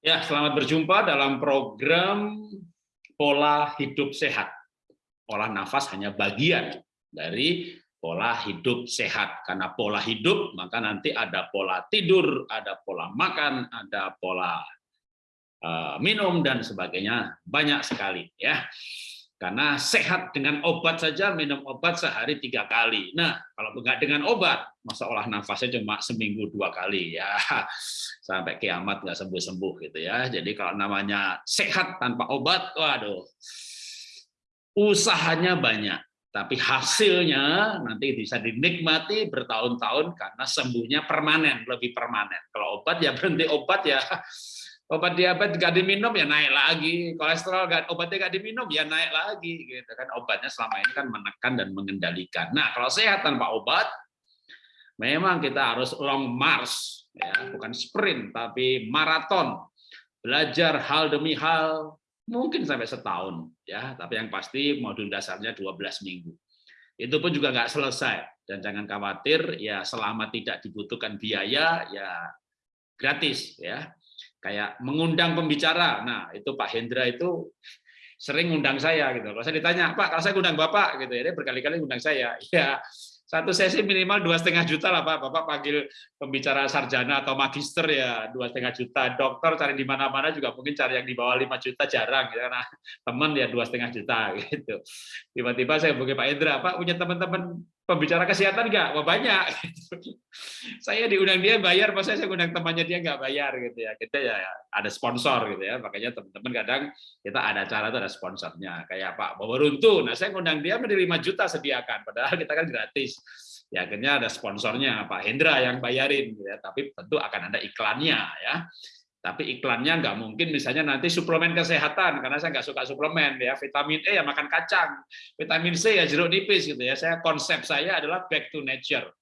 Ya, selamat berjumpa dalam program pola hidup sehat. Pola nafas hanya bagian dari pola hidup sehat. Karena pola hidup, maka nanti ada pola tidur, ada pola makan, ada pola uh, minum, dan sebagainya. Banyak sekali. ya. Karena sehat dengan obat saja, minum obat sehari tiga kali. Nah, kalau enggak dengan obat, masa olah nafasnya cuma seminggu dua kali ya, sampai kiamat nggak sembuh-sembuh gitu ya. Jadi kalau namanya sehat tanpa obat, waduh, usahanya banyak, tapi hasilnya nanti bisa dinikmati bertahun-tahun karena sembuhnya permanen, lebih permanen. Kalau obat ya berhenti obat ya obat diabetes nggak diminum ya naik lagi. Kolesterol nggak obatnya nggak diminum ya naik lagi gitu kan. Obatnya selama ini kan menekan dan mengendalikan. Nah kalau sehat tanpa obat memang kita harus long march ya. Bukan sprint tapi maraton. Belajar hal demi hal mungkin sampai setahun ya. Tapi yang pasti modul dasarnya 12 minggu. Itu pun juga nggak selesai. Dan jangan khawatir ya selama tidak dibutuhkan biaya ya gratis ya kayak mengundang pembicara. Nah, itu Pak Hendra itu sering ngundang saya gitu. Kalau saya ditanya, Pak, kalau saya ngundang Bapak gitu ya, dia berkali-kali ngundang saya. Ya, satu sesi minimal dua setengah juta lah Pak. Bapak panggil pembicara sarjana atau magister ya dua setengah juta. Dokter cari di mana-mana juga mungkin cari yang di bawah lima juta jarang gitu karena teman ya dua setengah juta gitu. Tiba-tiba saya hubungi Pak Hendra, Pak punya teman-teman pembicara kesehatan nggak? Wah banyak. saya diundang dia bayar, masa saya undang temannya dia nggak bayar gitu ya. Kita ya ada sponsor gitu ya. Makanya teman-teman kadang kita ada cara tuh ada sponsornya. Kayak Pak Bawaruntu. Nah saya undang dia 5 juta sediakan. Padahal kita kan gratis. Ya akhirnya ada sponsornya Pak Hendra yang bayarin. Gitu ya. Tapi tentu akan ada iklannya ya tapi iklannya nggak mungkin misalnya nanti suplemen kesehatan karena saya nggak suka suplemen ya. Vitamin E ya makan kacang vitamin C ya jeruk nipis gitu ya. Saya konsep saya adalah back to nature.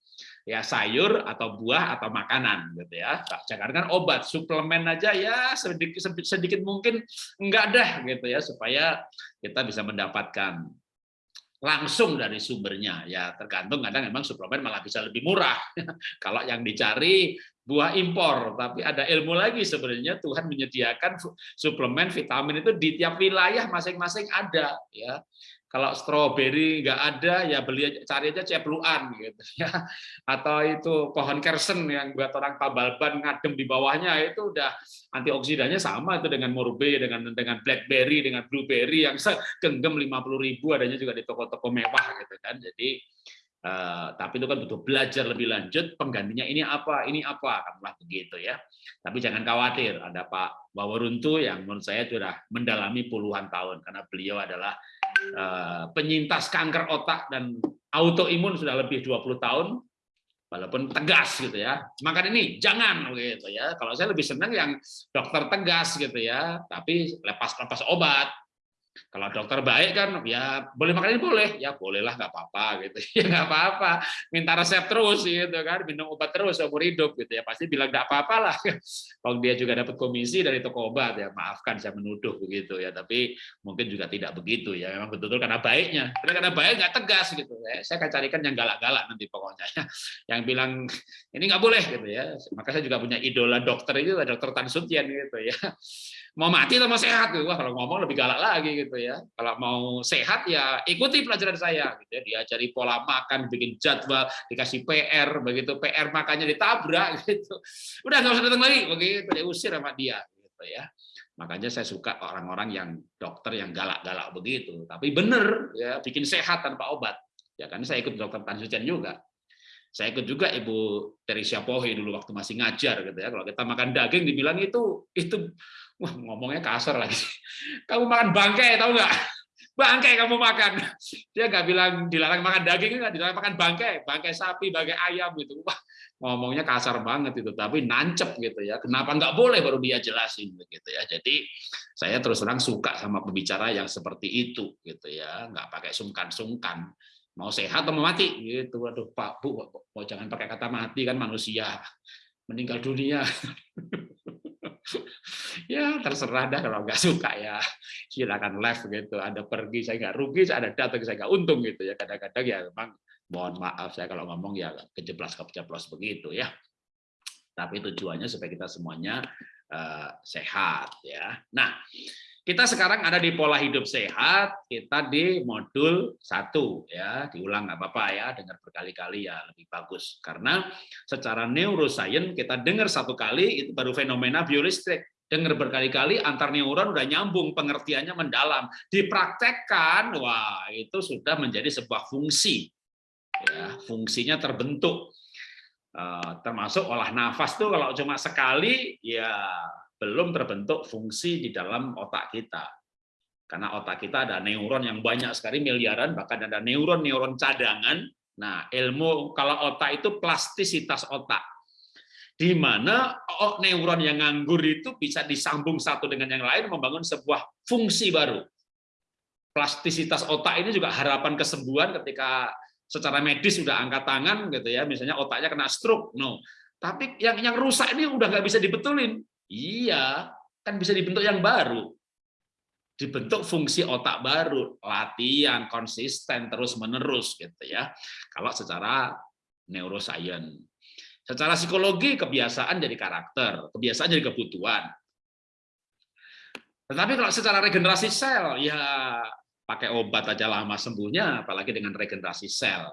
Ya sayur atau buah atau makanan gitu ya. Jangan kan obat suplemen aja ya sedikit sedikit mungkin enggak dah gitu ya supaya kita bisa mendapatkan langsung dari sumbernya. Ya tergantung kadang memang suplemen malah bisa lebih murah. Kalau yang dicari buah impor, tapi ada ilmu lagi sebenarnya Tuhan menyediakan suplemen vitamin itu di tiap wilayah masing-masing ada ya. Kalau stroberi nggak ada ya beli cari aja cepluan gitu ya. Atau itu pohon kersen yang buat orang pabalban ngadem di bawahnya itu udah antioksidannya sama itu dengan morbe dengan dengan blackberry dengan blueberry yang segenggam 50.000 adanya juga di toko-toko mewah gitu kan. Jadi Uh, tapi itu kan butuh belajar lebih lanjut penggantinya ini apa ini apa katakanlah begitu ya. Tapi jangan khawatir ada Pak Wawaruntu yang menurut saya sudah mendalami puluhan tahun karena beliau adalah uh, penyintas kanker otak dan autoimun sudah lebih 20 tahun walaupun tegas gitu ya. Makan ini jangan gitu ya. Kalau saya lebih senang yang dokter tegas gitu ya tapi lepas lepas obat kalau dokter baik kan, ya boleh makan ini boleh, ya bolehlah nggak apa-apa gitu, ya nggak apa-apa. Minta resep terus gitu kan, minum obat terus seumur hidup gitu ya, pasti bilang nggak apa-apa lah. Kalau dia juga dapat komisi dari toko obat ya, maafkan saya menuduh begitu ya, tapi mungkin juga tidak begitu ya, memang betul-betul karena baiknya. Karena baik nggak tegas gitu ya, saya akan carikan yang galak-galak nanti pokoknya ya. Yang bilang ini nggak boleh gitu ya. Maka saya juga punya idola dokter itu, dokter Tan Sutian gitu ya mau mati atau mau sehat gitu. Wah, kalau ngomong lebih galak lagi gitu ya. Kalau mau sehat ya ikuti pelajaran saya gitu ya. Diajari pola makan, bikin jadwal, dikasih PR, begitu PR makanya ditabrak gitu. Udah nggak usah datang lagi begitu diusir sama dia gitu ya. Makanya saya suka orang-orang yang dokter yang galak-galak begitu. Tapi benar ya bikin sehat tanpa obat. Ya kan saya ikut dokter Tan juga. Saya ikut juga Ibu Teresia Pohe dulu waktu masih ngajar gitu ya. Kalau kita makan daging dibilang itu itu Wah, ngomongnya kasar lagi. Kamu makan bangkai, tahu nggak? Bangkai kamu makan. Dia nggak bilang dilarang makan daging, nggak dilarang makan bangkai, bangkai sapi, bangkai ayam gitu. Wah, ngomongnya kasar banget itu, tapi nancep gitu ya. Kenapa nggak boleh baru dia jelasin gitu ya. Jadi saya terus terang suka sama pembicara yang seperti itu gitu ya, nggak pakai sungkan-sungkan mau sehat atau mau mati? Gitu waduh Pak Bu mau jangan pakai kata mati kan manusia. Meninggal dunia. Ya terserah dah kalau nggak suka ya. Silakan left gitu. Ada pergi saya nggak rugi saya ada datang saya nggak untung gitu ya. Kadang-kadang ya memang mohon maaf saya kalau ngomong ya kejeblas kejeblos begitu ya. Tapi tujuannya supaya kita semuanya uh, sehat ya. Nah, kita sekarang ada di pola hidup sehat, kita di modul satu ya, diulang nggak apa-apa ya, dengar berkali-kali ya lebih bagus karena secara neuroscience kita dengar satu kali itu baru fenomena biolistrik. Dengar berkali-kali antar neuron udah nyambung, pengertiannya mendalam. Dipraktekkan, wah itu sudah menjadi sebuah fungsi. Ya, fungsinya terbentuk. Eh, termasuk olah nafas tuh kalau cuma sekali ya belum terbentuk fungsi di dalam otak kita. Karena otak kita ada neuron yang banyak sekali miliaran, bahkan ada neuron-neuron cadangan. Nah, ilmu kalau otak itu plastisitas otak. Di mana neuron yang nganggur itu bisa disambung satu dengan yang lain membangun sebuah fungsi baru. Plastisitas otak ini juga harapan kesembuhan ketika secara medis sudah angkat tangan gitu ya, misalnya otaknya kena stroke, no. Tapi yang yang rusak ini udah nggak bisa dibetulin. Iya, kan bisa dibentuk yang baru. Dibentuk fungsi otak baru, latihan konsisten terus-menerus gitu ya. Kalau secara neuroscience. Secara psikologi kebiasaan jadi karakter, kebiasaan jadi kebutuhan. Tetapi kalau secara regenerasi sel, ya pakai obat aja lama sembuhnya, apalagi dengan regenerasi sel.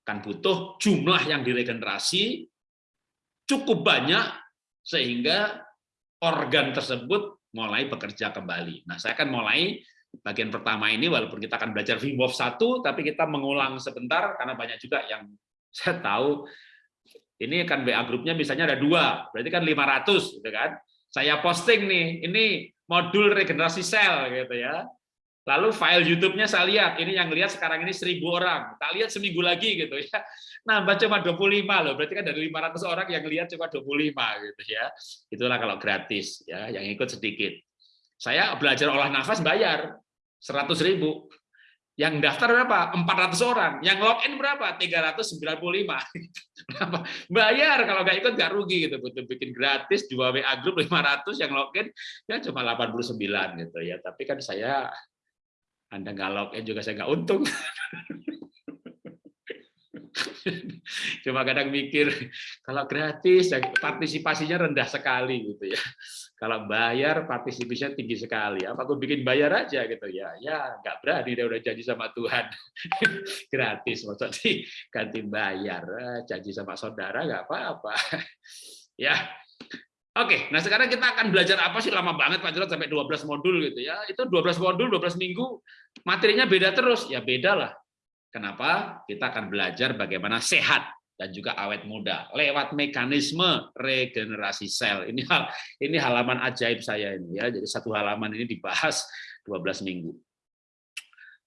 Kan butuh jumlah yang diregenerasi cukup banyak sehingga organ tersebut mulai bekerja kembali. Nah, saya akan mulai bagian pertama ini walaupun kita akan belajar Wim Hof 1 tapi kita mengulang sebentar karena banyak juga yang saya tahu ini kan WA grupnya misalnya ada dua, berarti kan 500 gitu kan. Saya posting nih, ini modul regenerasi sel gitu ya. Lalu file YouTube-nya saya lihat, ini yang lihat sekarang ini 1000 orang. Tak lihat seminggu lagi gitu ya. Nambah cuma 25 loh, berarti kan dari 500 orang yang lihat cuma 25 gitu ya. Itulah kalau gratis ya, yang ikut sedikit. Saya belajar olah nafas bayar 100 ribu. Yang daftar berapa? 400 orang. Yang login berapa? 395. Berapa? Bayar kalau nggak ikut nggak rugi gitu. Butuh bikin gratis dua WA grup 500 yang login ya cuma 89 gitu ya. Tapi kan saya anda nggak login juga saya nggak untung. Cuma kadang mikir kalau gratis ya partisipasinya rendah sekali gitu ya. Kalau bayar partisipasinya tinggi sekali. Apa aku bikin bayar aja gitu ya? Ya nggak berani dia udah janji sama Tuhan gratis maksudnya ganti bayar eh, janji sama saudara nggak apa-apa. Ya Oke, nah sekarang kita akan belajar apa sih lama banget Pak Jarod sampai 12 modul gitu ya. Itu 12 modul, 12 minggu, materinya beda terus. Ya beda lah. Kenapa? Kita akan belajar bagaimana sehat dan juga awet muda lewat mekanisme regenerasi sel. Ini hal ini halaman ajaib saya ini ya. Jadi satu halaman ini dibahas 12 minggu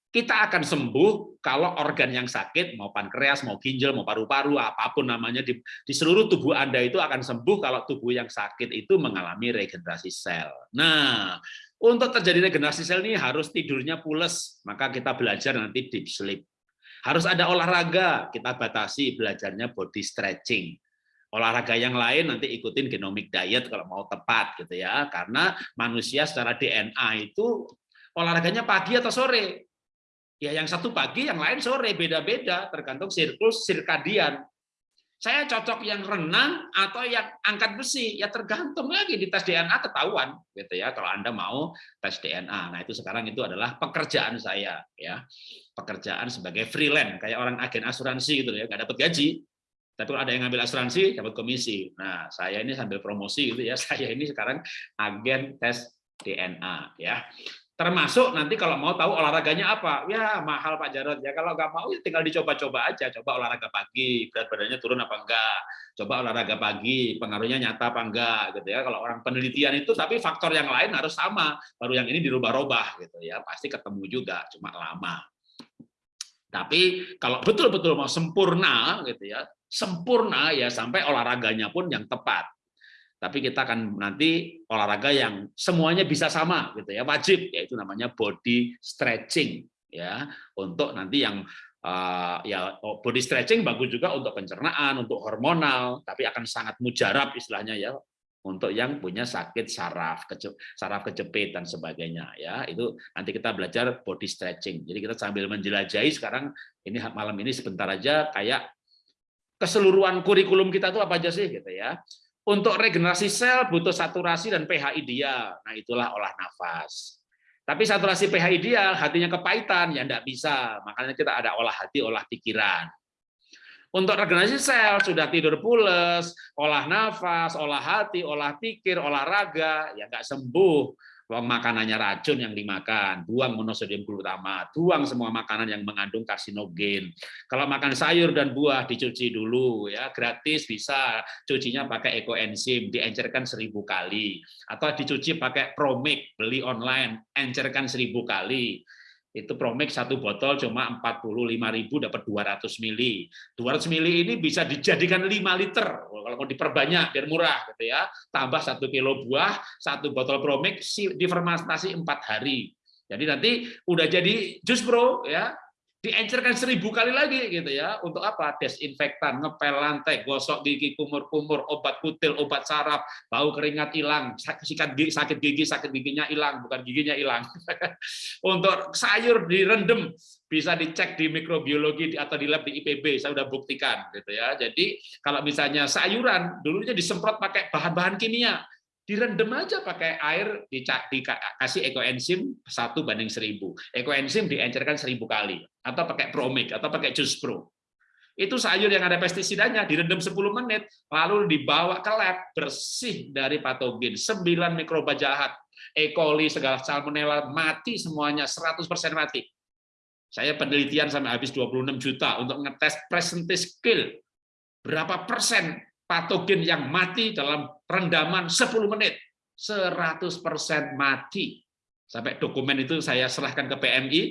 kita akan sembuh kalau organ yang sakit, mau pankreas, mau ginjal, mau paru-paru, apa pun namanya, di, di seluruh tubuh Anda itu akan sembuh kalau tubuh yang sakit itu mengalami regenerasi sel. Nah, untuk terjadi regenerasi sel ini harus tidurnya pules, maka kita belajar nanti deep sleep. Harus ada olahraga, kita batasi belajarnya body stretching. Olahraga yang lain nanti ikutin genomic diet kalau mau tepat gitu ya, karena manusia secara DNA itu olahraganya pagi atau sore, Ya yang satu pagi, yang lain sore, beda-beda tergantung siklus sirkadian. Saya cocok yang renang atau yang angkat besi, ya tergantung lagi di tes DNA ketahuan, gitu ya. Kalau Anda mau tes DNA, nah itu sekarang itu adalah pekerjaan saya, ya, pekerjaan sebagai freelance, kayak orang agen asuransi gitu ya, nggak dapat gaji, tapi kalau ada yang ngambil asuransi dapat komisi. Nah, saya ini sambil promosi gitu ya, saya ini sekarang agen tes DNA ya. Termasuk nanti kalau mau tahu olahraganya apa, ya mahal Pak Jarod ya. Kalau nggak mau ya tinggal dicoba-coba aja. Coba olahraga pagi, berat badannya turun apa enggak. Coba olahraga pagi, pengaruhnya nyata apa enggak gitu ya. Kalau orang penelitian itu tapi faktor yang lain harus sama. Baru yang ini dirubah-rubah gitu ya. Pasti ketemu juga, cuma lama. Tapi kalau betul-betul mau sempurna gitu ya, sempurna ya sampai olahraganya pun yang tepat tapi kita akan nanti olahraga yang semuanya bisa sama gitu ya wajib yaitu namanya body stretching ya. Untuk nanti yang uh, ya oh, body stretching bagus juga untuk pencernaan untuk hormonal tapi akan sangat mujarab istilahnya ya untuk yang punya sakit saraf saraf kejepit dan sebagainya ya. Itu nanti kita belajar body stretching. Jadi kita sambil menjelajahi sekarang ini malam ini sebentar aja kayak keseluruhan kurikulum kita itu apa aja sih gitu ya Untuk regenerasi sel butuh saturasi dan pH ideal. Nah, itulah olah nafas. Tapi saturasi pH ideal, hatinya kepahitan, ya enggak bisa. Makanya kita ada olah hati, olah pikiran. Untuk regenerasi sel, sudah tidur pules, olah nafas, olah hati, olah pikir, olahraga, ya enggak sembuh makanannya racun yang dimakan, buang monosodium glutamat, buang semua makanan yang mengandung karsinogen. Kalau makan sayur dan buah dicuci dulu ya, gratis bisa cucinya pakai ekoenzim, diencerkan seribu kali, atau dicuci pakai Promic, beli online, encerkan seribu kali itu Promix satu botol cuma 45.000 dapat 200 mili. 200 mili ini bisa dijadikan 5 liter kalau mau diperbanyak biar murah gitu ya. Tambah satu kilo buah, satu botol Promix difermentasi empat hari. Jadi nanti udah jadi jus bro ya diencerkan seribu kali lagi gitu ya. Untuk apa? Desinfektan ngepel lantai gosok gigi kumur-kumur obat kutil obat saraf bau keringat hilang sikat gigi sakit gigi sakit giginya hilang bukan giginya hilang. Untuk sayur direndam bisa dicek di mikrobiologi atau di lab di IPB saya sudah buktikan gitu ya. Jadi kalau misalnya sayuran dulunya disemprot pakai bahan-bahan kimia direndam aja pakai air dikasih ekoenzim satu banding seribu. Ekoenzim diencerkan seribu kali atau pakai promik atau pakai jus pro itu sayur yang ada pestisidanya direndam 10 menit lalu dibawa ke lab bersih dari patogen. 9 mikroba jahat E. coli segala salmonella mati semuanya 100% mati. Saya penelitian sampai habis 26 juta untuk ngetes presentation skill. Berapa persen patogen yang mati dalam rendaman 10 menit. 100% mati. Sampai dokumen itu saya serahkan ke PMI,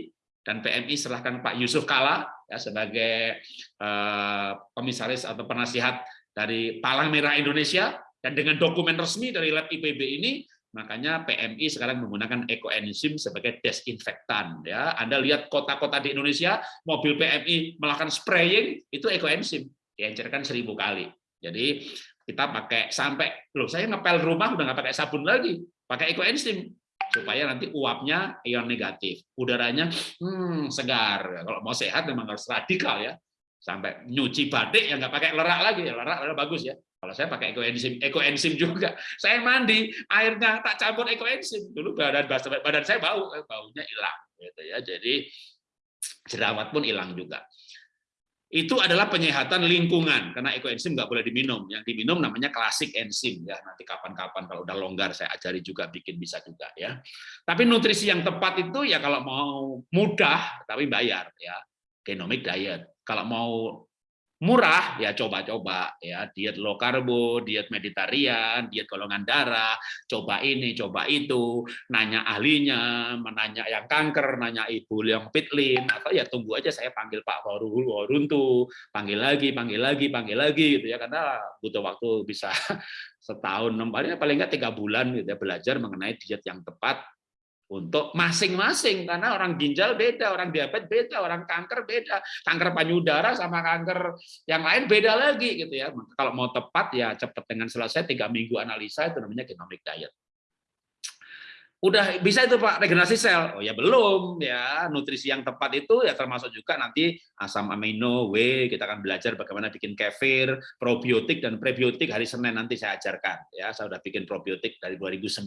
dan PMI serahkan Pak Yusuf Kala ya, sebagai eh, komisaris atau penasihat dari Palang Merah Indonesia, dan dengan dokumen resmi dari lab IPB ini, makanya PMI sekarang menggunakan ekoenzim sebagai desinfektan ya Anda lihat kota-kota di Indonesia mobil PMI melakukan spraying itu ekoenzim diencerkan seribu kali jadi kita pakai sampai loh saya ngepel rumah udah nggak pakai sabun lagi, pakai ekoenzim supaya nanti uapnya ion negatif, udaranya hmm, segar. Kalau mau sehat memang harus radikal ya. Sampai nyuci batik yang nggak pakai lerak lagi, lerak, lerak bagus ya. Kalau saya pakai ekoenzim, ekoenzim juga. Saya mandi, airnya tak campur ekoenzim. Dulu badan badan saya bau, eh, baunya hilang gitu ya. Jadi jerawat pun hilang juga itu adalah penyehatan lingkungan. Karena ekoenzim nggak boleh diminum. Yang diminum namanya klasik enzim ya. Nanti kapan-kapan kalau udah longgar saya ajari juga bikin bisa juga ya. Tapi nutrisi yang tepat itu ya kalau mau mudah tapi bayar ya. Genomic diet. Kalau mau murah ya coba-coba ya. Diet low karbo, diet meditarian, diet golongan darah, coba ini, coba itu, nanya ahlinya, menanya yang kanker, nanya ibu yang pitlin. Atau ya tunggu aja saya panggil Pak Warul Waruntu, panggil lagi, panggil lagi, panggil lagi gitu ya. Karena butuh waktu bisa setahun, paling paling nggak tiga bulan gitu ya belajar mengenai diet yang tepat untuk masing-masing karena orang ginjal beda, orang diabetes beda, orang kanker beda, kanker payudara sama kanker yang lain beda lagi gitu ya. Kalau mau tepat ya cepat dengan selesai tiga minggu analisa itu namanya genomic diet. Udah bisa itu Pak regenerasi sel? Oh ya belum ya. Nutrisi yang tepat itu ya termasuk juga nanti asam amino, W, kita akan belajar bagaimana bikin kefir, probiotik dan prebiotik hari Senin nanti saya ajarkan ya. Saya sudah bikin probiotik dari 2009.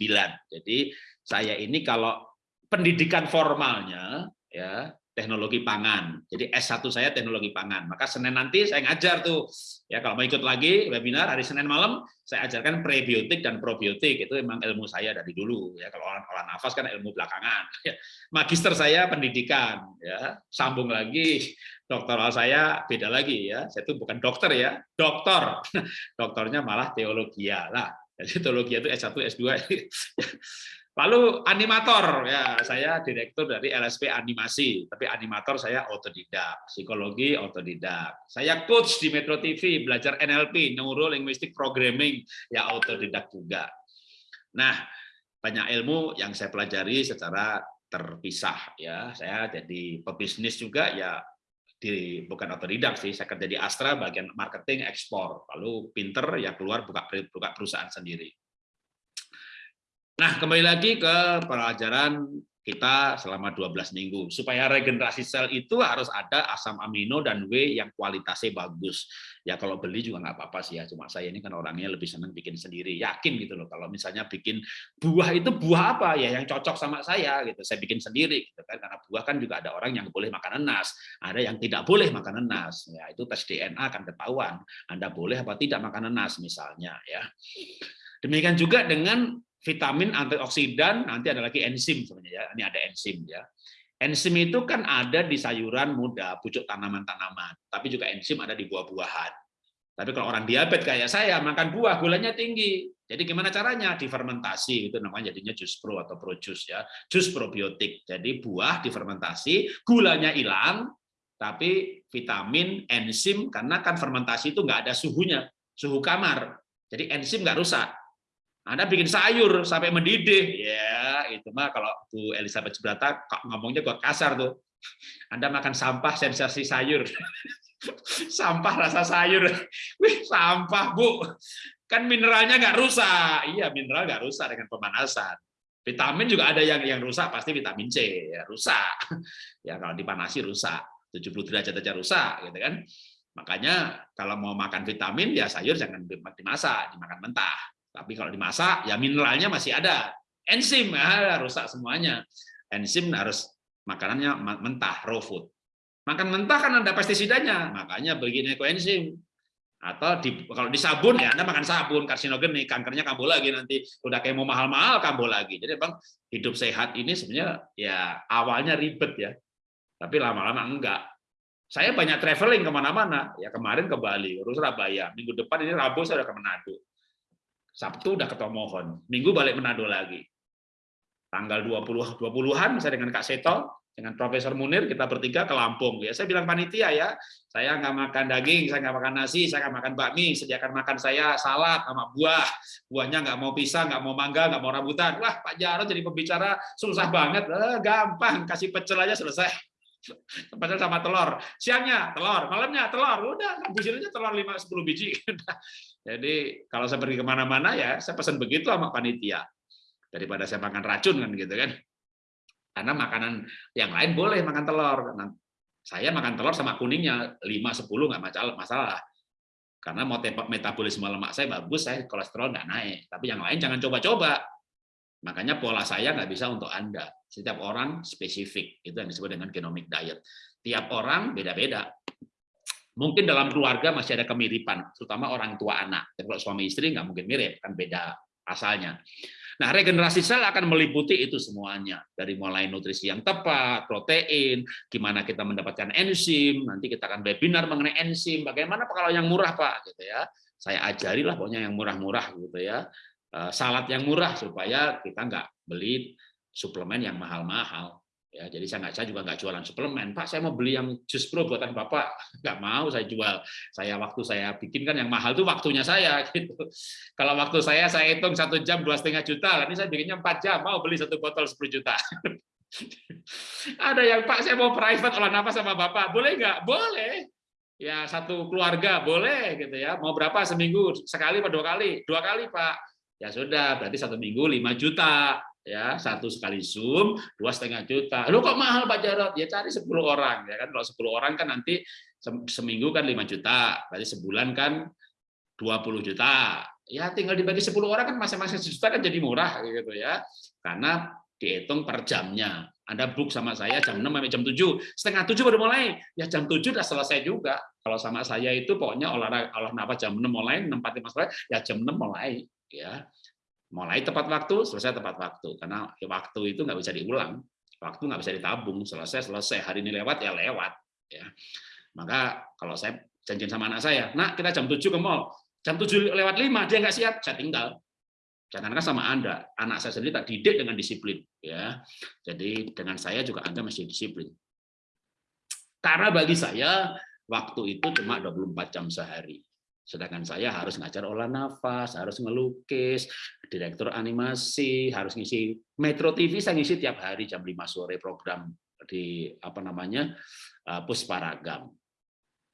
Jadi saya ini kalau pendidikan formalnya ya teknologi pangan. Jadi S1 saya teknologi pangan. Maka Senin nanti saya ngajar tuh. Ya kalau mau ikut lagi webinar hari Senin malam saya ajarkan prebiotik dan probiotik. Itu memang ilmu saya dari dulu ya. Kalau orang olah nafas kan ilmu belakangan. Ya. Magister saya pendidikan ya. Sambung lagi doktoral saya beda lagi ya. Saya itu bukan dokter ya, doktor. Doktornya malah teologi ya. Lah, jadi teologi itu S1, S2 Lalu animator, ya saya direktur dari LSP Animasi, tapi animator saya otodidak, psikologi otodidak. Saya coach di Metro TV, belajar NLP, Neuro Linguistic Programming, ya otodidak juga. Nah, banyak ilmu yang saya pelajari secara terpisah ya. Saya jadi pebisnis juga ya di bukan otodidak sih, saya kerja di Astra bagian marketing ekspor. Lalu pinter ya keluar buka buka perusahaan sendiri. Nah, kembali lagi ke pelajaran kita selama 12 minggu. Supaya regenerasi sel itu harus ada asam amino dan W yang kualitasnya bagus. Ya kalau beli juga nggak apa-apa sih ya, cuma saya ini kan orangnya lebih senang bikin sendiri. Yakin gitu loh, kalau misalnya bikin buah itu buah apa ya yang cocok sama saya gitu. Saya bikin sendiri gitu kan, karena buah kan juga ada orang yang boleh makan nanas, ada yang tidak boleh makan nanas. Ya itu tes DNA akan ketahuan, Anda boleh apa tidak makan nanas misalnya ya. Demikian juga dengan vitamin antioksidan, nanti ada lagi enzim sebenarnya ya. Ini ada enzim ya. Enzim itu kan ada di sayuran muda, pucuk tanaman-tanaman, tapi juga enzim ada di buah-buahan. Tapi kalau orang diabetes kayak saya makan buah gulanya tinggi. Jadi gimana caranya? Difermentasi itu namanya jadinya jus pro atau pro jus ya. Jus probiotik. Jadi buah difermentasi, gulanya hilang, tapi vitamin, enzim karena kan fermentasi itu nggak ada suhunya, suhu kamar. Jadi enzim nggak rusak. Anda bikin sayur sampai mendidih, ya itu mah kalau Bu Elizabeth Subrata ngomongnya kok kasar tuh. Anda makan sampah sensasi sayur. sampah rasa sayur. Wih, sampah, Bu. Kan mineralnya nggak rusak. Iya, mineral nggak rusak dengan pemanasan. Vitamin juga ada yang yang rusak, pasti vitamin C, ya rusak. Ya kalau dipanasi rusak. 70 derajat aja rusak, gitu kan. Makanya kalau mau makan vitamin ya sayur jangan dimasak, dimakan mentah. Tapi kalau dimasak, ya mineralnya masih ada. Enzim, ya, rusak semuanya. Enzim harus makanannya mentah, raw food. Makan mentah kan ada pestisidanya, makanya begini koenzim. Atau di, kalau di sabun ya Anda makan sabun karsinogen nih, kankernya kambuh lagi nanti udah kayak mau mahal-mahal kambuh lagi. Jadi Bang, hidup sehat ini sebenarnya ya awalnya ribet ya. Tapi lama-lama enggak. Saya banyak traveling ke mana-mana. Ya kemarin ke Bali, urus Surabaya. Minggu depan ini Rabu saya udah ke Manado. Sabtu udah ke Tomohon, Minggu balik Manado lagi. Tanggal 20 20-an saya dengan Kak Seto, dengan Profesor Munir kita bertiga ke Lampung ya. Saya bilang panitia ya, saya nggak makan daging, saya nggak makan nasi, saya nggak makan bakmi, sediakan makan saya salad sama buah. Buahnya nggak mau pisang, nggak mau mangga, nggak mau rambutan. Wah Pak Jarod jadi pembicara susah banget, eh, gampang kasih pecel aja selesai. Pecel sama telur. Siangnya telur, malamnya telur. Udah, habisin telur 5 10 biji. Jadi kalau saya pergi ke mana-mana ya saya pesan begitu sama panitia daripada saya makan racun kan gitu kan. Karena makanan yang lain boleh makan telur. Karena saya makan telur sama kuningnya 5 10 nggak masalah masalah. Karena mau metabolisme lemak saya bagus, saya kolesterol nggak naik. Tapi yang lain jangan coba-coba. Makanya pola saya nggak bisa untuk Anda. Setiap orang spesifik. Itu yang disebut dengan genomic diet. Tiap orang beda-beda. Mungkin dalam keluarga masih ada kemiripan, terutama orang tua anak. Dan kalau suami istri nggak mungkin mirip, kan beda asalnya. Nah, regenerasi sel akan meliputi itu semuanya. Dari mulai nutrisi yang tepat, protein, gimana kita mendapatkan enzim, nanti kita akan webinar mengenai enzim, bagaimana kalau yang murah Pak, gitu ya. Saya ajarilah pokoknya yang murah-murah gitu ya. Eh, salad yang murah supaya kita nggak beli suplemen yang mahal-mahal. Ya, jadi saya nggak saya juga nggak jualan suplemen. Pak, saya mau beli yang jus pro buatan Bapak. Nggak mau saya jual. Saya waktu saya bikin kan yang mahal itu waktunya saya. Gitu. Kalau waktu saya saya hitung satu jam dua setengah juta, ini saya bikinnya empat jam. Mau beli satu botol 10 juta. Ada yang Pak, saya mau private olah nafas sama Bapak. Boleh nggak? Boleh. Ya satu keluarga boleh gitu ya. Mau berapa seminggu? Sekali atau dua kali? Dua kali Pak. Ya sudah, berarti satu minggu 5 juta ya satu sekali zoom dua setengah juta. Lu kok mahal pak Jarot ya cari 10 orang ya kan? Kalau 10 orang kan nanti seminggu kan 5 juta berarti sebulan kan 20 juta. Ya tinggal dibagi 10 orang kan masing-masing juta kan jadi murah gitu ya. Karena dihitung per jamnya. Anda book sama saya jam 6 sampai jam 7 setengah 7 baru mulai. Ya jam 7 udah selesai juga. Kalau sama saya itu pokoknya olahraga olah nafas jam 6 mulai 6 4 5 ya jam 6 mulai ya mulai tepat waktu selesai tepat waktu. Karena waktu itu nggak bisa diulang. Waktu nggak bisa ditabung. Selesai selesai. Hari ini lewat ya lewat ya. Maka kalau saya janjian sama anak saya nak kita jam 7 ke mall. Jam 7 lewat 5 dia nggak siap. Saya tinggal. Jangankan sama anda. Anak saya sendiri tak didik dengan disiplin ya. Jadi dengan saya juga anda masih disiplin. Karena bagi saya waktu itu cuma 24 jam sehari. Sedangkan saya harus ngajar olah nafas, harus ngelukis, direktur animasi, harus ngisi Metro TV saya ngisi tiap hari jam 5 sore program di apa namanya uh, Pusparagam.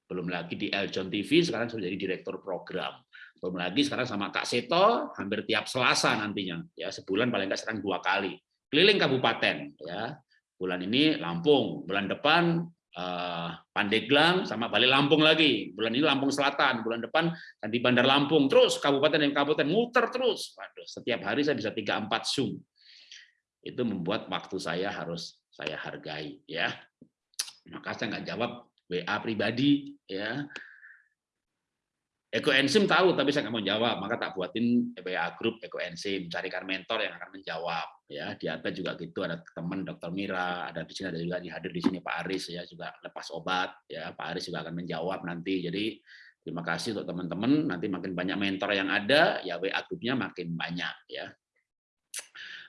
Belum lagi di Eljon TV sekarang sudah jadi direktur program. Belum lagi sekarang sama Kak Seto hampir tiap Selasa nantinya ya sebulan paling nggak sekarang dua kali keliling kabupaten ya. Bulan ini Lampung, bulan depan eh, Pandeglang sama Bali Lampung lagi. Bulan ini Lampung Selatan, bulan depan di Bandar Lampung. Terus kabupaten yang kabupaten muter terus. Waduh, setiap hari saya bisa 3 4 Zoom. Itu membuat waktu saya harus saya hargai ya. Maka saya nggak jawab WA pribadi ya Ekoenzim tahu, tapi saya nggak mau jawab, maka tak buatin WA grup ekoenzim, carikan mentor yang akan menjawab. Ya, di atas juga gitu ada teman Dokter Mira, ada di sini ada juga hadir di sini Pak Aris ya juga lepas obat, ya Pak Aris juga akan menjawab nanti. Jadi terima kasih untuk teman-teman. Nanti makin banyak mentor yang ada, ya WA grupnya makin banyak ya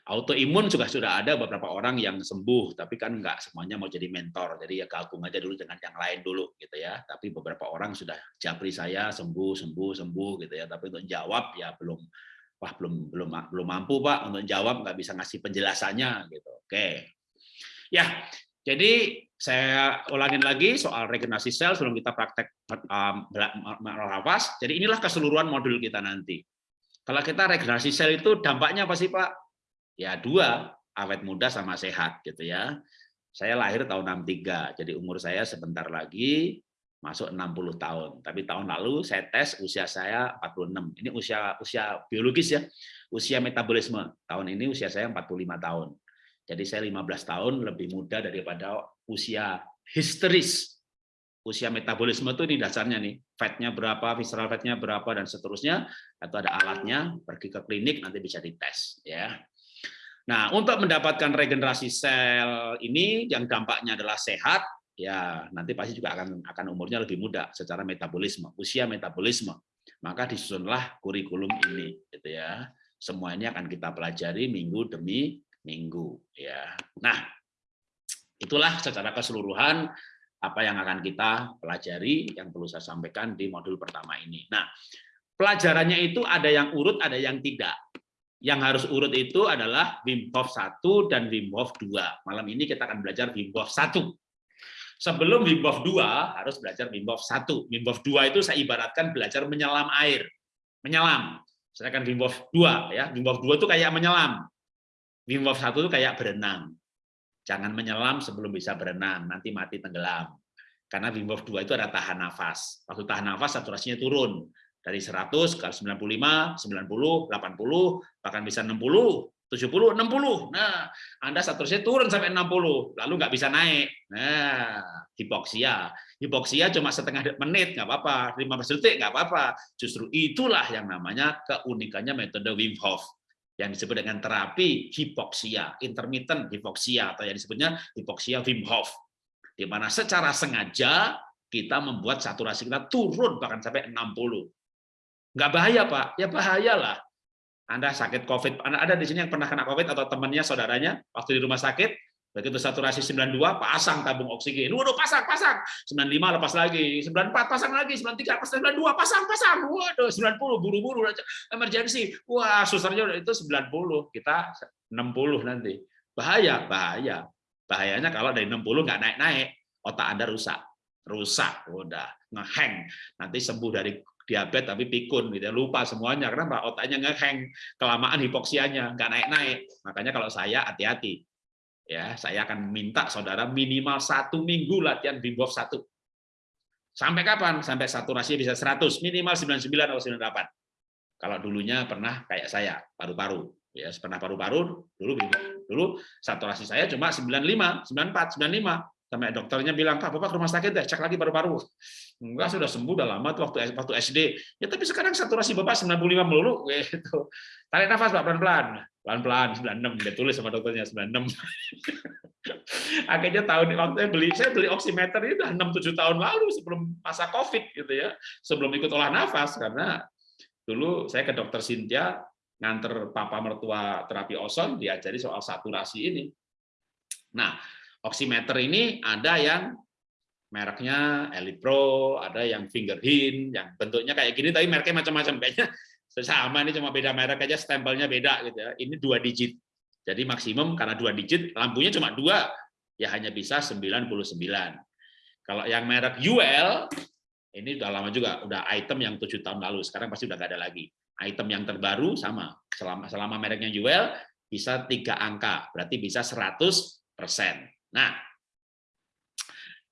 autoimun juga sudah ada beberapa orang yang sembuh, tapi kan nggak semuanya mau jadi mentor, jadi ya gabung aja dulu dengan yang lain dulu gitu ya. Tapi beberapa orang sudah japri saya sembuh, sembuh, sembuh gitu ya. Tapi untuk jawab ya belum, wah belum belum belum mampu pak untuk jawab nggak bisa ngasih penjelasannya gitu. Oke, ya jadi saya ulangin lagi soal regenerasi sel sebelum kita praktek um, nafas. Jadi inilah keseluruhan modul kita nanti. Kalau kita regenerasi sel itu dampaknya apa sih pak? Ya dua awet muda sama sehat gitu ya. Saya lahir tahun 63 jadi umur saya sebentar lagi masuk 60 tahun. Tapi tahun lalu saya tes usia saya 46 ini usia usia biologis ya usia metabolisme. Tahun ini usia saya 45 tahun. Jadi saya 15 tahun lebih muda daripada usia histeris. Usia metabolisme itu di dasarnya nih fatnya berapa visceral fatnya berapa dan seterusnya atau ada alatnya pergi ke klinik nanti bisa dites ya Nah, untuk mendapatkan regenerasi sel ini yang dampaknya adalah sehat, ya nanti pasti juga akan akan umurnya lebih muda secara metabolisme, usia metabolisme. Maka disusunlah kurikulum ini, gitu ya. Semua ini akan kita pelajari minggu demi minggu, ya. Nah, itulah secara keseluruhan apa yang akan kita pelajari yang perlu saya sampaikan di modul pertama ini. Nah, pelajarannya itu ada yang urut, ada yang tidak yang harus urut itu adalah Wim Hof 1 dan Wim Hof 2. Malam ini kita akan belajar Wim Hof 1. Sebelum Wim Hof 2 harus belajar Wim Hof 1. Wim Hof 2 itu saya ibaratkan belajar menyelam air. Menyelam. Sedangkan Wim Hof 2 ya, Wim Hof 2 itu kayak menyelam. Wim Hof 1 itu kayak berenang. Jangan menyelam sebelum bisa berenang, nanti mati tenggelam. Karena Wim Hof 2 itu ada tahan nafas. Waktu tahan nafas saturasinya turun dari 100 ke 95, 90, 80, bahkan bisa 60, 70, 60. Nah, Anda seterusnya turun sampai 60, lalu nggak bisa naik. Nah, hipoksia. Hipoksia cuma setengah menit, nggak apa-apa. 15 detik, nggak apa-apa. Justru itulah yang namanya keunikannya metode Wim Hof yang disebut dengan terapi hipoksia, intermittent hipoksia, atau yang disebutnya hipoksia Wim Hof. Di mana secara sengaja kita membuat saturasi kita turun bahkan sampai 60. Nggak bahaya, Pak. Ya bahaya lah. Anda sakit COVID, Anda ada di sini yang pernah kena COVID atau temannya, saudaranya, waktu di rumah sakit, begitu saturasi 92, pasang tabung oksigen. Waduh, pasang, pasang. 95 lepas lagi, 94 pasang lagi, 93 pasang, 92 pasang, pasang. Waduh, 90 buru-buru emergensi. Wah, susternya itu 90, kita 60 nanti. Bahaya, bahaya. Bahayanya kalau dari 60 nggak naik-naik, otak Anda rusak. Rusak, udah ngeheng. Nanti sembuh dari diabetes tapi pikun gitu ya. lupa semuanya karena otaknya ngeheng kelamaan hipoksianya nggak naik-naik. Makanya kalau saya hati-hati ya saya akan minta saudara minimal satu minggu latihan bimbof satu. Sampai kapan? Sampai saturasi bisa 100 minimal 99 atau 98 kalau dulunya pernah kayak saya paru-paru. Ya pernah paru-paru dulu dulu saturasi saya cuma 95 94 95 sampai dokternya bilang kak bapak ke rumah sakit deh cek lagi paru-paru. Enggak sudah sembuh udah lama tuh waktu waktu SD ya tapi sekarang saturasi bapak 95 melulu. Gitu. Tarik nafas pak pelan-pelan. Pelan-pelan 96 dia tulis sama dokternya 96 akhirnya tahun waktu beli saya beli oximeter itu udah 6 7 tahun lalu sebelum masa covid gitu ya. Sebelum ikut olah nafas karena dulu saya ke dokter Cynthia nganter papa mertua terapi ozon diajari soal saturasi ini. Nah oximeter ini ada yang mereknya Elite Pro, ada yang Fingerhin, yang bentuknya kayak gini, tapi mereknya macam-macam. Kayaknya sama, ini cuma beda merek aja, stempelnya beda. gitu ya. Ini dua digit. Jadi maksimum karena dua digit, lampunya cuma dua, ya hanya bisa 99. Kalau yang merek UL, ini udah lama juga, udah item yang tujuh tahun lalu, sekarang pasti udah nggak ada lagi. Item yang terbaru sama, selama selama mereknya UL, bisa tiga angka, berarti bisa 100%. Nah,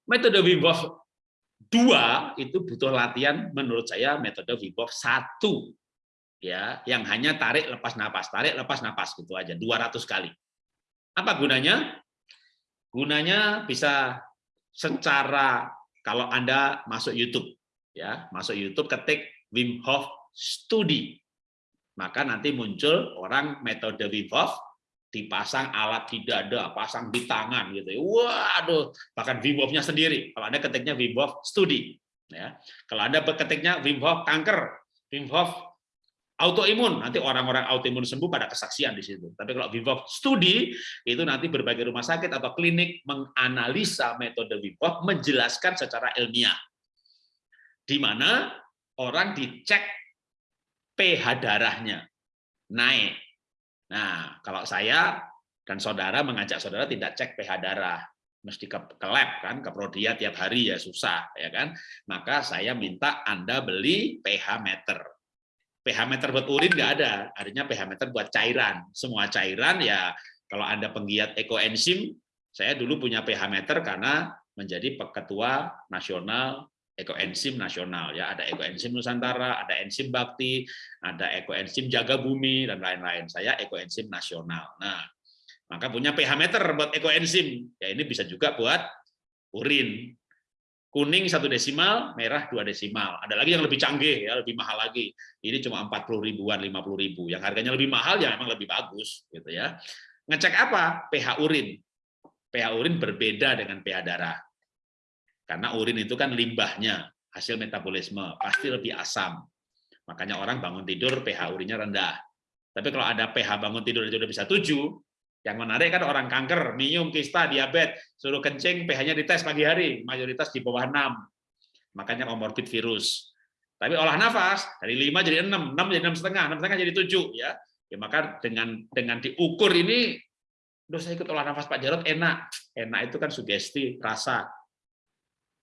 metode Wim Hof 2 itu butuh latihan menurut saya metode Wim Hof 1 ya, yang hanya tarik lepas napas, tarik lepas napas gitu aja 200 kali. Apa gunanya? Gunanya bisa secara kalau Anda masuk YouTube ya, masuk YouTube ketik Wim Hof Studi. Maka nanti muncul orang metode Wim Hof dipasang alat di dada, pasang di tangan gitu. Ya. Waduh, bahkan Wim Hof-nya sendiri. Kalau Anda ketiknya Wim Hof Studi ya. Kalau Anda ketiknya Wim Hof kanker, Wim Hof autoimun nanti orang-orang autoimun sembuh pada kesaksian di situ. Tapi kalau Wim Hof studi itu nanti berbagai rumah sakit atau klinik menganalisa metode Wim Hof menjelaskan secara ilmiah. Di mana orang dicek pH darahnya naik. Nah, kalau saya dan saudara mengajak saudara tidak cek pH darah, mesti ke, ke lab kan, ke Prodia tiap hari ya susah ya kan. Maka saya minta Anda beli pH meter pH meter buat urin nggak ada, artinya pH meter buat cairan. Semua cairan ya kalau Anda penggiat ekoenzim, saya dulu punya pH meter karena menjadi ketua nasional ekoenzim nasional ya ada ekoenzim Nusantara, ada enzim bakti, ada ekoenzim jaga bumi dan lain-lain. Saya ekoenzim nasional. Nah, maka punya pH meter buat ekoenzim. Ya ini bisa juga buat urin kuning satu desimal, merah dua desimal. Ada lagi yang lebih canggih ya, lebih mahal lagi. Ini cuma 40 ribuan, 50 ribu. Yang harganya lebih mahal ya memang lebih bagus gitu ya. Ngecek apa? pH urin. pH urin berbeda dengan pH darah. Karena urin itu kan limbahnya, hasil metabolisme, pasti lebih asam. Makanya orang bangun tidur pH urinnya rendah. Tapi kalau ada pH bangun tidur sudah bisa 7, yang menarik kan orang kanker, minum, kista, diabetes, suruh kencing, pH-nya dites pagi hari, mayoritas di bawah 6. Makanya komorbid virus. Tapi olah nafas dari 5 jadi 6, 6 jadi 6 setengah, 6 setengah jadi 7 ya. Ya maka dengan dengan diukur ini Duh, saya ikut olah nafas Pak Jarot enak. Enak itu kan sugesti, rasa.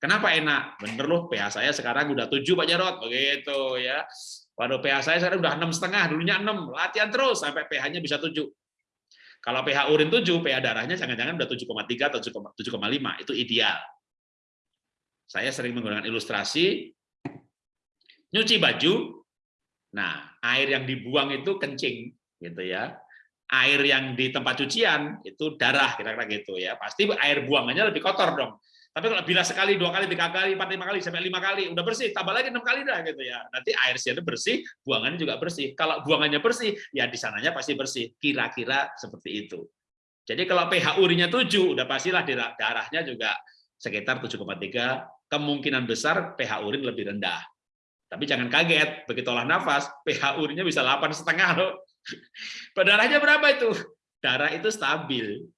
Kenapa enak? Bener loh, pH saya sekarang udah 7 Pak Jarot, begitu ya. Waduh, pH saya sekarang udah enam setengah, dulunya 6. Latihan terus sampai pH-nya bisa 7. Kalau pH urin 7, pH darahnya jangan-jangan udah 7,3 atau 7,5, itu ideal. Saya sering menggunakan ilustrasi, nyuci baju, nah air yang dibuang itu kencing, gitu ya. Air yang di tempat cucian itu darah, kira-kira gitu ya. Pasti air buangannya lebih kotor dong. Tapi kalau bila sekali, dua kali, tiga kali, empat, lima kali, sampai lima kali, udah bersih, tambah lagi enam kali dah gitu ya. Nanti air situ bersih, buangannya juga bersih. Kalau buangannya bersih, ya di sananya pasti bersih. Kira-kira seperti itu. Jadi kalau pH urinnya 7, udah pastilah darahnya juga sekitar 7,3, kemungkinan besar pH urin lebih rendah. Tapi jangan kaget, begitu olah nafas, pH urinnya bisa 8,5 loh. Darahnya berapa itu? Darah itu stabil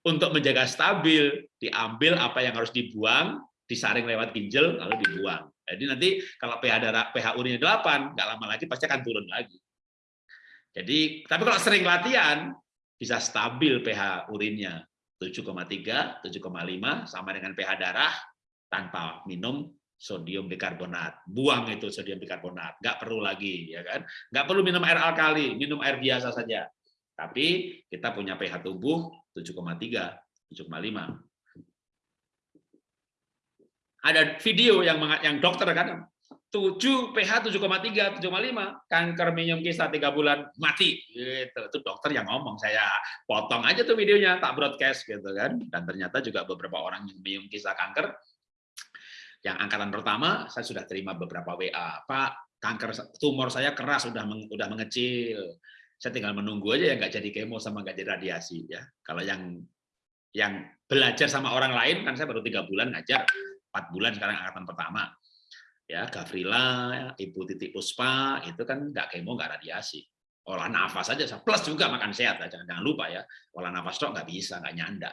untuk menjaga stabil, diambil apa yang harus dibuang, disaring lewat ginjal, lalu dibuang. Jadi nanti kalau pH darah pH urinnya 8, nggak lama lagi pasti akan turun lagi. Jadi, tapi kalau sering latihan, bisa stabil pH urinnya 7,3, 7,5 sama dengan pH darah tanpa minum sodium bikarbonat. Buang itu sodium bikarbonat, nggak perlu lagi, ya kan? Nggak perlu minum air alkali, minum air biasa saja. Tapi kita punya pH tubuh 7,3, 7,5. Ada video yang yang dokter kan 7 pH 7,3, 7,5, kanker minum kista 3 bulan mati gitu. Itu dokter yang ngomong, saya potong aja tuh videonya, tak broadcast gitu kan. Dan ternyata juga beberapa orang yang minum kista kanker yang angkatan pertama saya sudah terima beberapa WA, Pak, kanker tumor saya keras sudah udah mengecil saya tinggal menunggu aja ya nggak jadi kemo sama nggak jadi radiasi ya. Kalau yang yang belajar sama orang lain kan saya baru tiga bulan ngajar, empat bulan sekarang angkatan pertama. Ya, Gavrila, Ibu Titik Puspa itu kan nggak kemo nggak radiasi. Olah nafas saja, plus juga makan sehat, jangan jangan lupa ya. Olah nafas dok nggak bisa, nggak nyanda.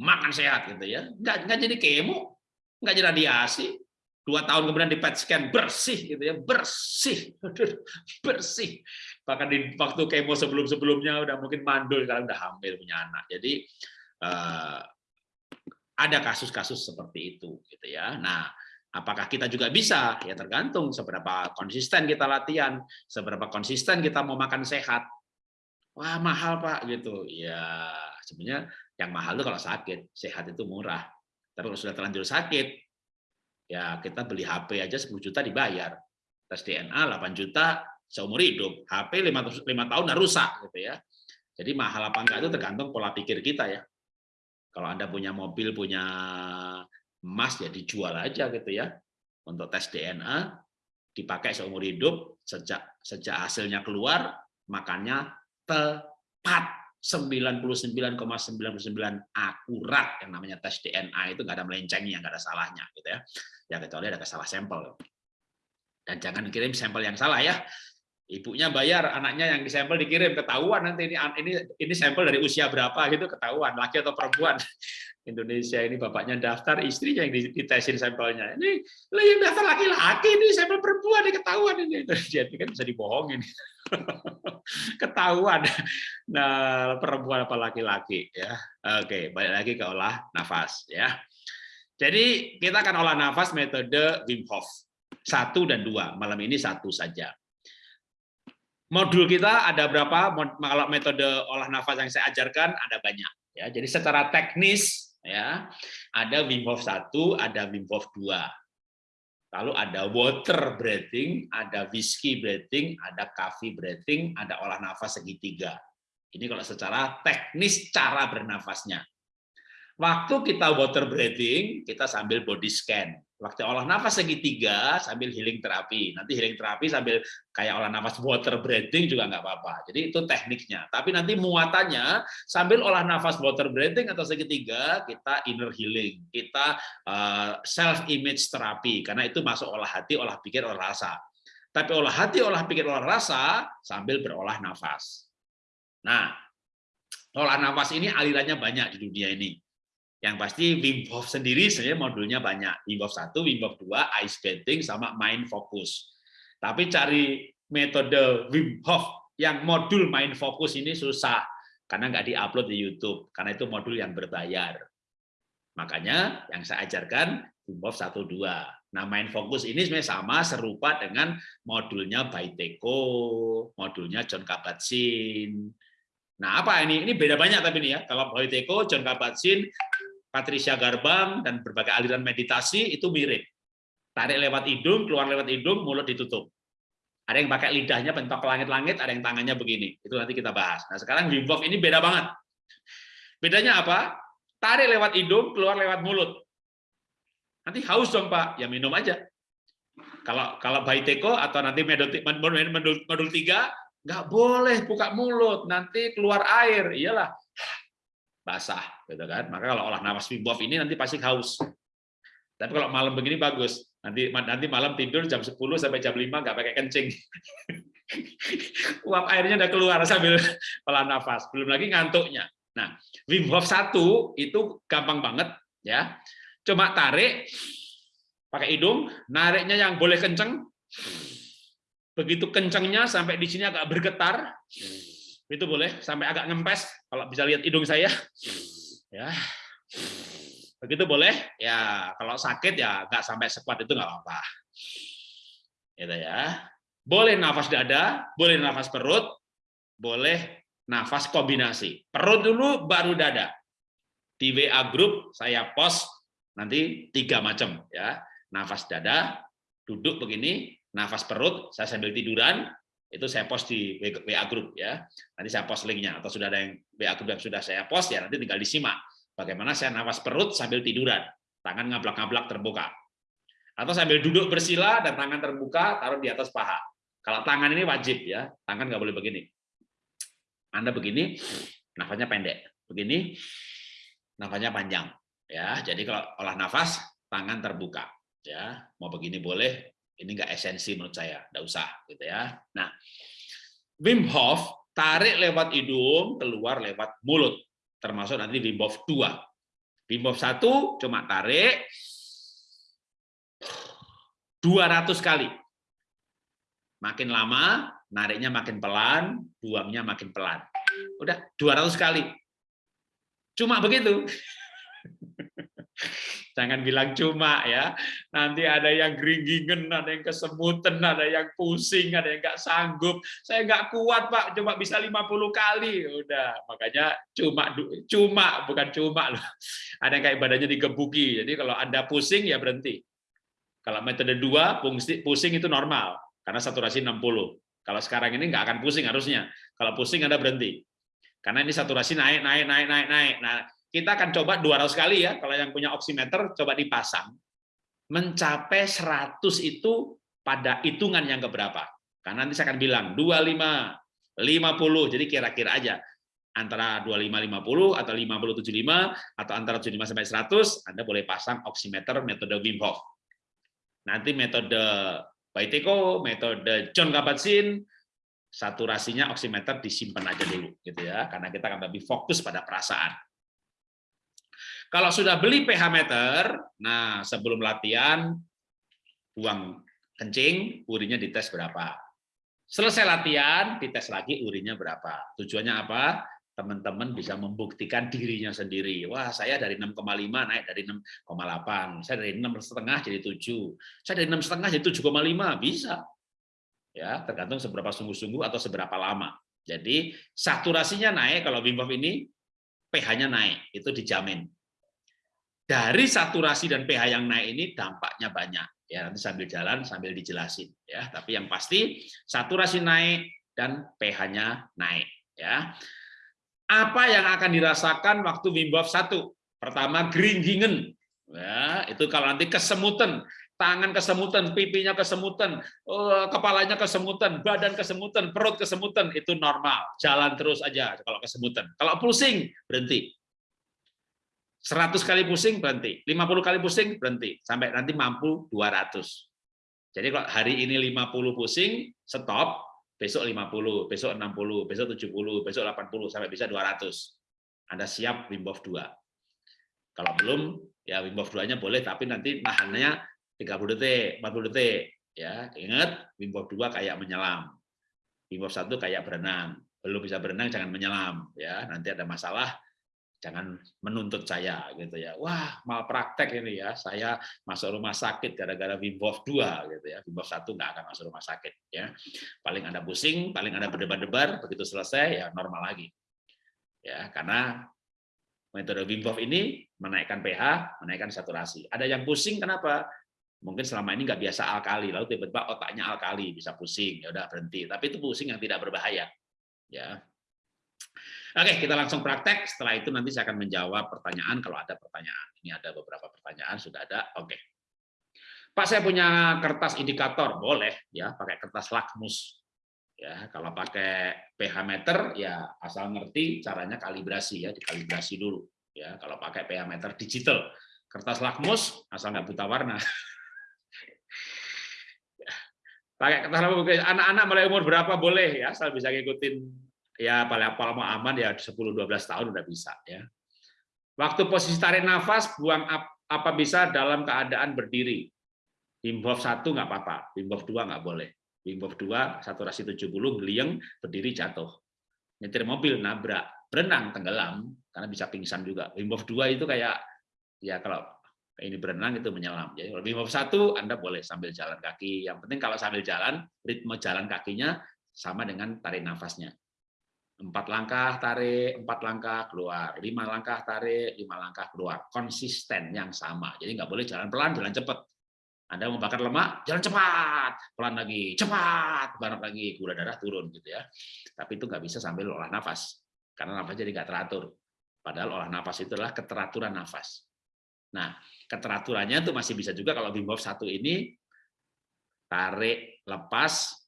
Makan sehat gitu ya, nggak nggak jadi kemo, nggak jadi radiasi, dua tahun kemudian di PET scan bersih gitu ya bersih. Bersih. Bahkan di waktu kemo sebelum sebelumnya udah mungkin mandul sekarang udah hamil punya anak. Jadi uh, ada kasus-kasus seperti itu gitu ya. Nah apakah kita juga bisa? Ya tergantung seberapa konsisten kita latihan seberapa konsisten kita mau makan sehat. Wah mahal Pak gitu. Ya, sebenarnya yang mahal itu kalau sakit, sehat itu murah. Tapi kalau sudah terlanjur sakit, ya kita beli HP aja 10 juta dibayar. Tes DNA 8 juta seumur hidup. HP 5, 5 tahun udah rusak gitu ya. Jadi mahal apa enggak itu tergantung pola pikir kita ya. Kalau Anda punya mobil, punya emas ya dijual aja gitu ya. Untuk tes DNA dipakai seumur hidup sejak sejak hasilnya keluar makanya tepat 99,99 akurat yang namanya tes DNA itu nggak ada melencengnya, nggak ada salahnya gitu ya. Ya kecuali ada kesalah sampel. Dan jangan kirim sampel yang salah ya. Ibunya bayar, anaknya yang disampel dikirim ketahuan nanti ini ini ini sampel dari usia berapa gitu ketahuan laki atau perempuan. Indonesia ini bapaknya daftar, istrinya yang ditesin sampelnya. Ini yang daftar laki-laki ini sampel perempuan ini ketahuan ini. Jadi kan bisa dibohongin. ketahuan. Nah, perempuan apa laki-laki ya. Oke, balik lagi ke olah nafas ya. Jadi kita akan olah nafas metode Wim Hof. Satu dan dua. Malam ini satu saja modul kita ada berapa? Kalau metode olah nafas yang saya ajarkan ada banyak. Ya, jadi secara teknis ya ada Wim Hof 1, ada Wim Hof 2. Lalu ada water breathing, ada whiskey breathing, ada coffee breathing, ada olah nafas segitiga. Ini kalau secara teknis cara bernafasnya. Waktu kita water breathing, kita sambil body scan. Waktu olah nafas segitiga sambil healing terapi. Nanti healing terapi sambil kayak olah nafas water breathing juga nggak apa-apa. Jadi itu tekniknya. Tapi nanti muatannya sambil olah nafas water breathing atau segitiga kita inner healing, kita eh, self image terapi karena itu masuk olah hati, olah pikir, olah rasa. Tapi olah hati, olah pikir, olah rasa sambil berolah nafas. Nah, olah nafas ini alirannya banyak di dunia ini. Yang pasti Wim Hof sendiri sebenarnya modulnya banyak. Wim Hof 1, Wim Hof 2, ice bathing, sama mind focus. Tapi cari metode Wim Hof yang modul mind focus ini susah. Karena nggak diupload di YouTube. Karena itu modul yang berbayar. Makanya yang saya ajarkan Wim Hof 1, 2. Nah, mind focus ini sebenarnya sama, serupa dengan modulnya Baiteko, modulnya John Kabat-Zinn. Nah, apa ini? Ini beda banyak tapi ini ya. Kalau Baiteko, John Kabat-Zinn, Patricia Garbang, dan berbagai aliran meditasi itu mirip. Tarik lewat hidung, keluar lewat hidung, mulut ditutup. Ada yang pakai lidahnya bentok ke langit-langit, ada yang tangannya begini. Itu nanti kita bahas. Nah sekarang Wim Hof ini beda banget. Bedanya apa? Tarik lewat hidung, keluar lewat mulut. Nanti haus dong Pak, ya minum aja. Kalau kalau Baiteko atau nanti modul, modul, modul 3, nggak boleh buka mulut, nanti keluar air. Iyalah, basah gitu kan. Maka kalau olah nafas Wim ini nanti pasti haus. Tapi kalau malam begini bagus. Nanti nanti malam tidur jam 10 sampai jam 5 nggak pakai kencing. Uap airnya udah keluar sambil olah nafas belum lagi ngantuknya. Nah Wim satu itu gampang banget ya. Cuma tarik pakai hidung nariknya yang boleh kenceng begitu kencengnya sampai di sini agak bergetar. Itu boleh sampai agak ngempes kalau bisa lihat hidung saya. Ya. Begitu boleh? Ya kalau sakit ya nggak sampai sekuat itu nggak apa-apa. Gitu ya. Boleh nafas dada boleh nafas perut boleh nafas kombinasi. Perut dulu baru dada. Di WA grup saya post nanti tiga macam ya. Nafas dada duduk begini nafas perut saya sambil tiduran itu saya post di WA group ya. Nanti saya post linknya atau sudah ada yang WA group yang sudah saya post ya nanti tinggal disimak. Bagaimana saya nafas perut sambil tiduran, tangan ngablak-ngablak terbuka. Atau sambil duduk bersila dan tangan terbuka taruh di atas paha. Kalau tangan ini wajib ya, tangan nggak boleh begini. Anda begini, nafasnya pendek. Begini, nafasnya panjang. Ya, jadi kalau olah nafas, tangan terbuka. Ya, mau begini boleh, ini enggak esensi menurut saya, enggak usah gitu ya. Nah, Wim Hof tarik lewat hidung, keluar lewat mulut, termasuk nanti Wim Hof 2. Wim Hof 1 cuma tarik 200 kali. Makin lama, nariknya makin pelan, buangnya makin pelan. Udah 200 kali. Cuma begitu. Jangan bilang cuma ya. Nanti ada yang geringgingen, ada yang kesemutan, ada yang pusing, ada yang nggak sanggup. Saya nggak kuat Pak, cuma bisa 50 kali. Udah, makanya cuma cuma bukan cuma loh. Ada yang kayak badannya digebuki. Jadi kalau Anda pusing ya berhenti. Kalau metode dua pusing itu normal karena saturasi 60. Kalau sekarang ini nggak akan pusing harusnya. Kalau pusing Anda berhenti. Karena ini saturasi naik, naik, naik, naik, naik. Nah, kita akan coba 200 kali ya, kalau yang punya oximeter coba dipasang. Mencapai 100 itu pada hitungan yang keberapa. Karena nanti saya akan bilang 25, 50, jadi kira-kira aja antara 25 50 atau 50 75 atau antara 75 sampai 100 Anda boleh pasang oximeter metode Wim Hof. Nanti metode Baiteko, metode John Kabat-Zinn, saturasinya oximeter disimpan aja dulu gitu ya karena kita akan lebih fokus pada perasaan. Kalau sudah beli pH meter, nah sebelum latihan buang kencing, urinnya dites berapa. Selesai latihan, dites lagi urinnya berapa. Tujuannya apa? Teman-teman bisa membuktikan dirinya sendiri. Wah, saya dari 6,5 naik dari 6,8. Saya dari 6,5 jadi 7. Saya dari 6,5 jadi 7,5. Bisa. Ya, tergantung seberapa sungguh-sungguh atau seberapa lama. Jadi saturasinya naik kalau Wim Hof ini pH-nya naik, itu dijamin dari saturasi dan pH yang naik ini dampaknya banyak. Ya nanti sambil jalan sambil dijelasin ya. Tapi yang pasti saturasi naik dan pH-nya naik ya. Apa yang akan dirasakan waktu Hof 1 pertama geringgingen ya. Itu kalau nanti kesemutan tangan kesemutan pipinya kesemutan eh, kepalanya kesemutan badan kesemutan perut kesemutan itu normal. Jalan terus aja kalau kesemutan. Kalau pusing berhenti 100 kali pusing berhenti, 50 kali pusing berhenti, sampai nanti mampu 200. Jadi kalau hari ini 50 pusing, stop, besok 50, besok 60, besok 70, besok 80, sampai bisa 200. Anda siap Wim Hof 2. Kalau belum, ya Wim Hof 2-nya boleh, tapi nanti nahannya 30 detik, 40 detik. Ya, ingat Wim Hof 2 kayak menyelam. Wim Hof 1 kayak berenang. Belum bisa berenang jangan menyelam ya. Nanti ada masalah jangan menuntut saya gitu ya. Wah, mal praktek ini ya. Saya masuk rumah sakit gara-gara Wim Hof 2 gitu ya. Wim Hof 1 nggak akan masuk rumah sakit ya. Paling Anda pusing, paling Anda berdebar-debar, begitu selesai ya normal lagi. Ya, karena metode Wim Hof ini menaikkan pH, menaikkan saturasi. Ada yang pusing kenapa? Mungkin selama ini nggak biasa alkali, lalu tiba-tiba otaknya alkali, bisa pusing, ya udah berhenti. Tapi itu pusing yang tidak berbahaya. Ya, Oke, kita langsung praktek. Setelah itu nanti saya akan menjawab pertanyaan kalau ada pertanyaan. Ini ada beberapa pertanyaan, sudah ada. Oke. Pak, saya punya kertas indikator, boleh ya, pakai kertas lakmus. Ya, kalau pakai pH meter ya asal ngerti caranya kalibrasi ya, dikalibrasi dulu. Ya, kalau pakai pH meter digital, kertas lakmus asal nggak buta warna. pakai kertas lakmus anak-anak mulai umur berapa boleh ya, asal bisa ngikutin ya paling apa mau aman ya 10-12 tahun udah bisa ya. Waktu posisi tarik nafas, buang apa bisa dalam keadaan berdiri. Wim Hof 1 nggak apa-apa, Wim Hof 2 nggak boleh. Wim Hof 2 saturasi 70 geliang berdiri jatuh. Nyetir mobil nabrak, berenang tenggelam karena bisa pingsan juga. Wim Hof 2 itu kayak ya kalau ini berenang itu menyelam. Jadi kalau Wim Hof 1 Anda boleh sambil jalan kaki. Yang penting kalau sambil jalan ritme jalan kakinya sama dengan tarik nafasnya empat langkah tarik, empat langkah keluar, lima langkah tarik, lima langkah keluar, konsisten yang sama. Jadi nggak boleh jalan pelan, jalan cepat. Anda mau bakar lemak, jalan cepat, pelan lagi, cepat, banyak lagi, gula darah turun gitu ya. Tapi itu nggak bisa sambil olah nafas, karena nafas jadi nggak teratur. Padahal olah nafas itu adalah keteraturan nafas. Nah, keteraturannya itu masih bisa juga kalau Wim Hof satu ini tarik, lepas,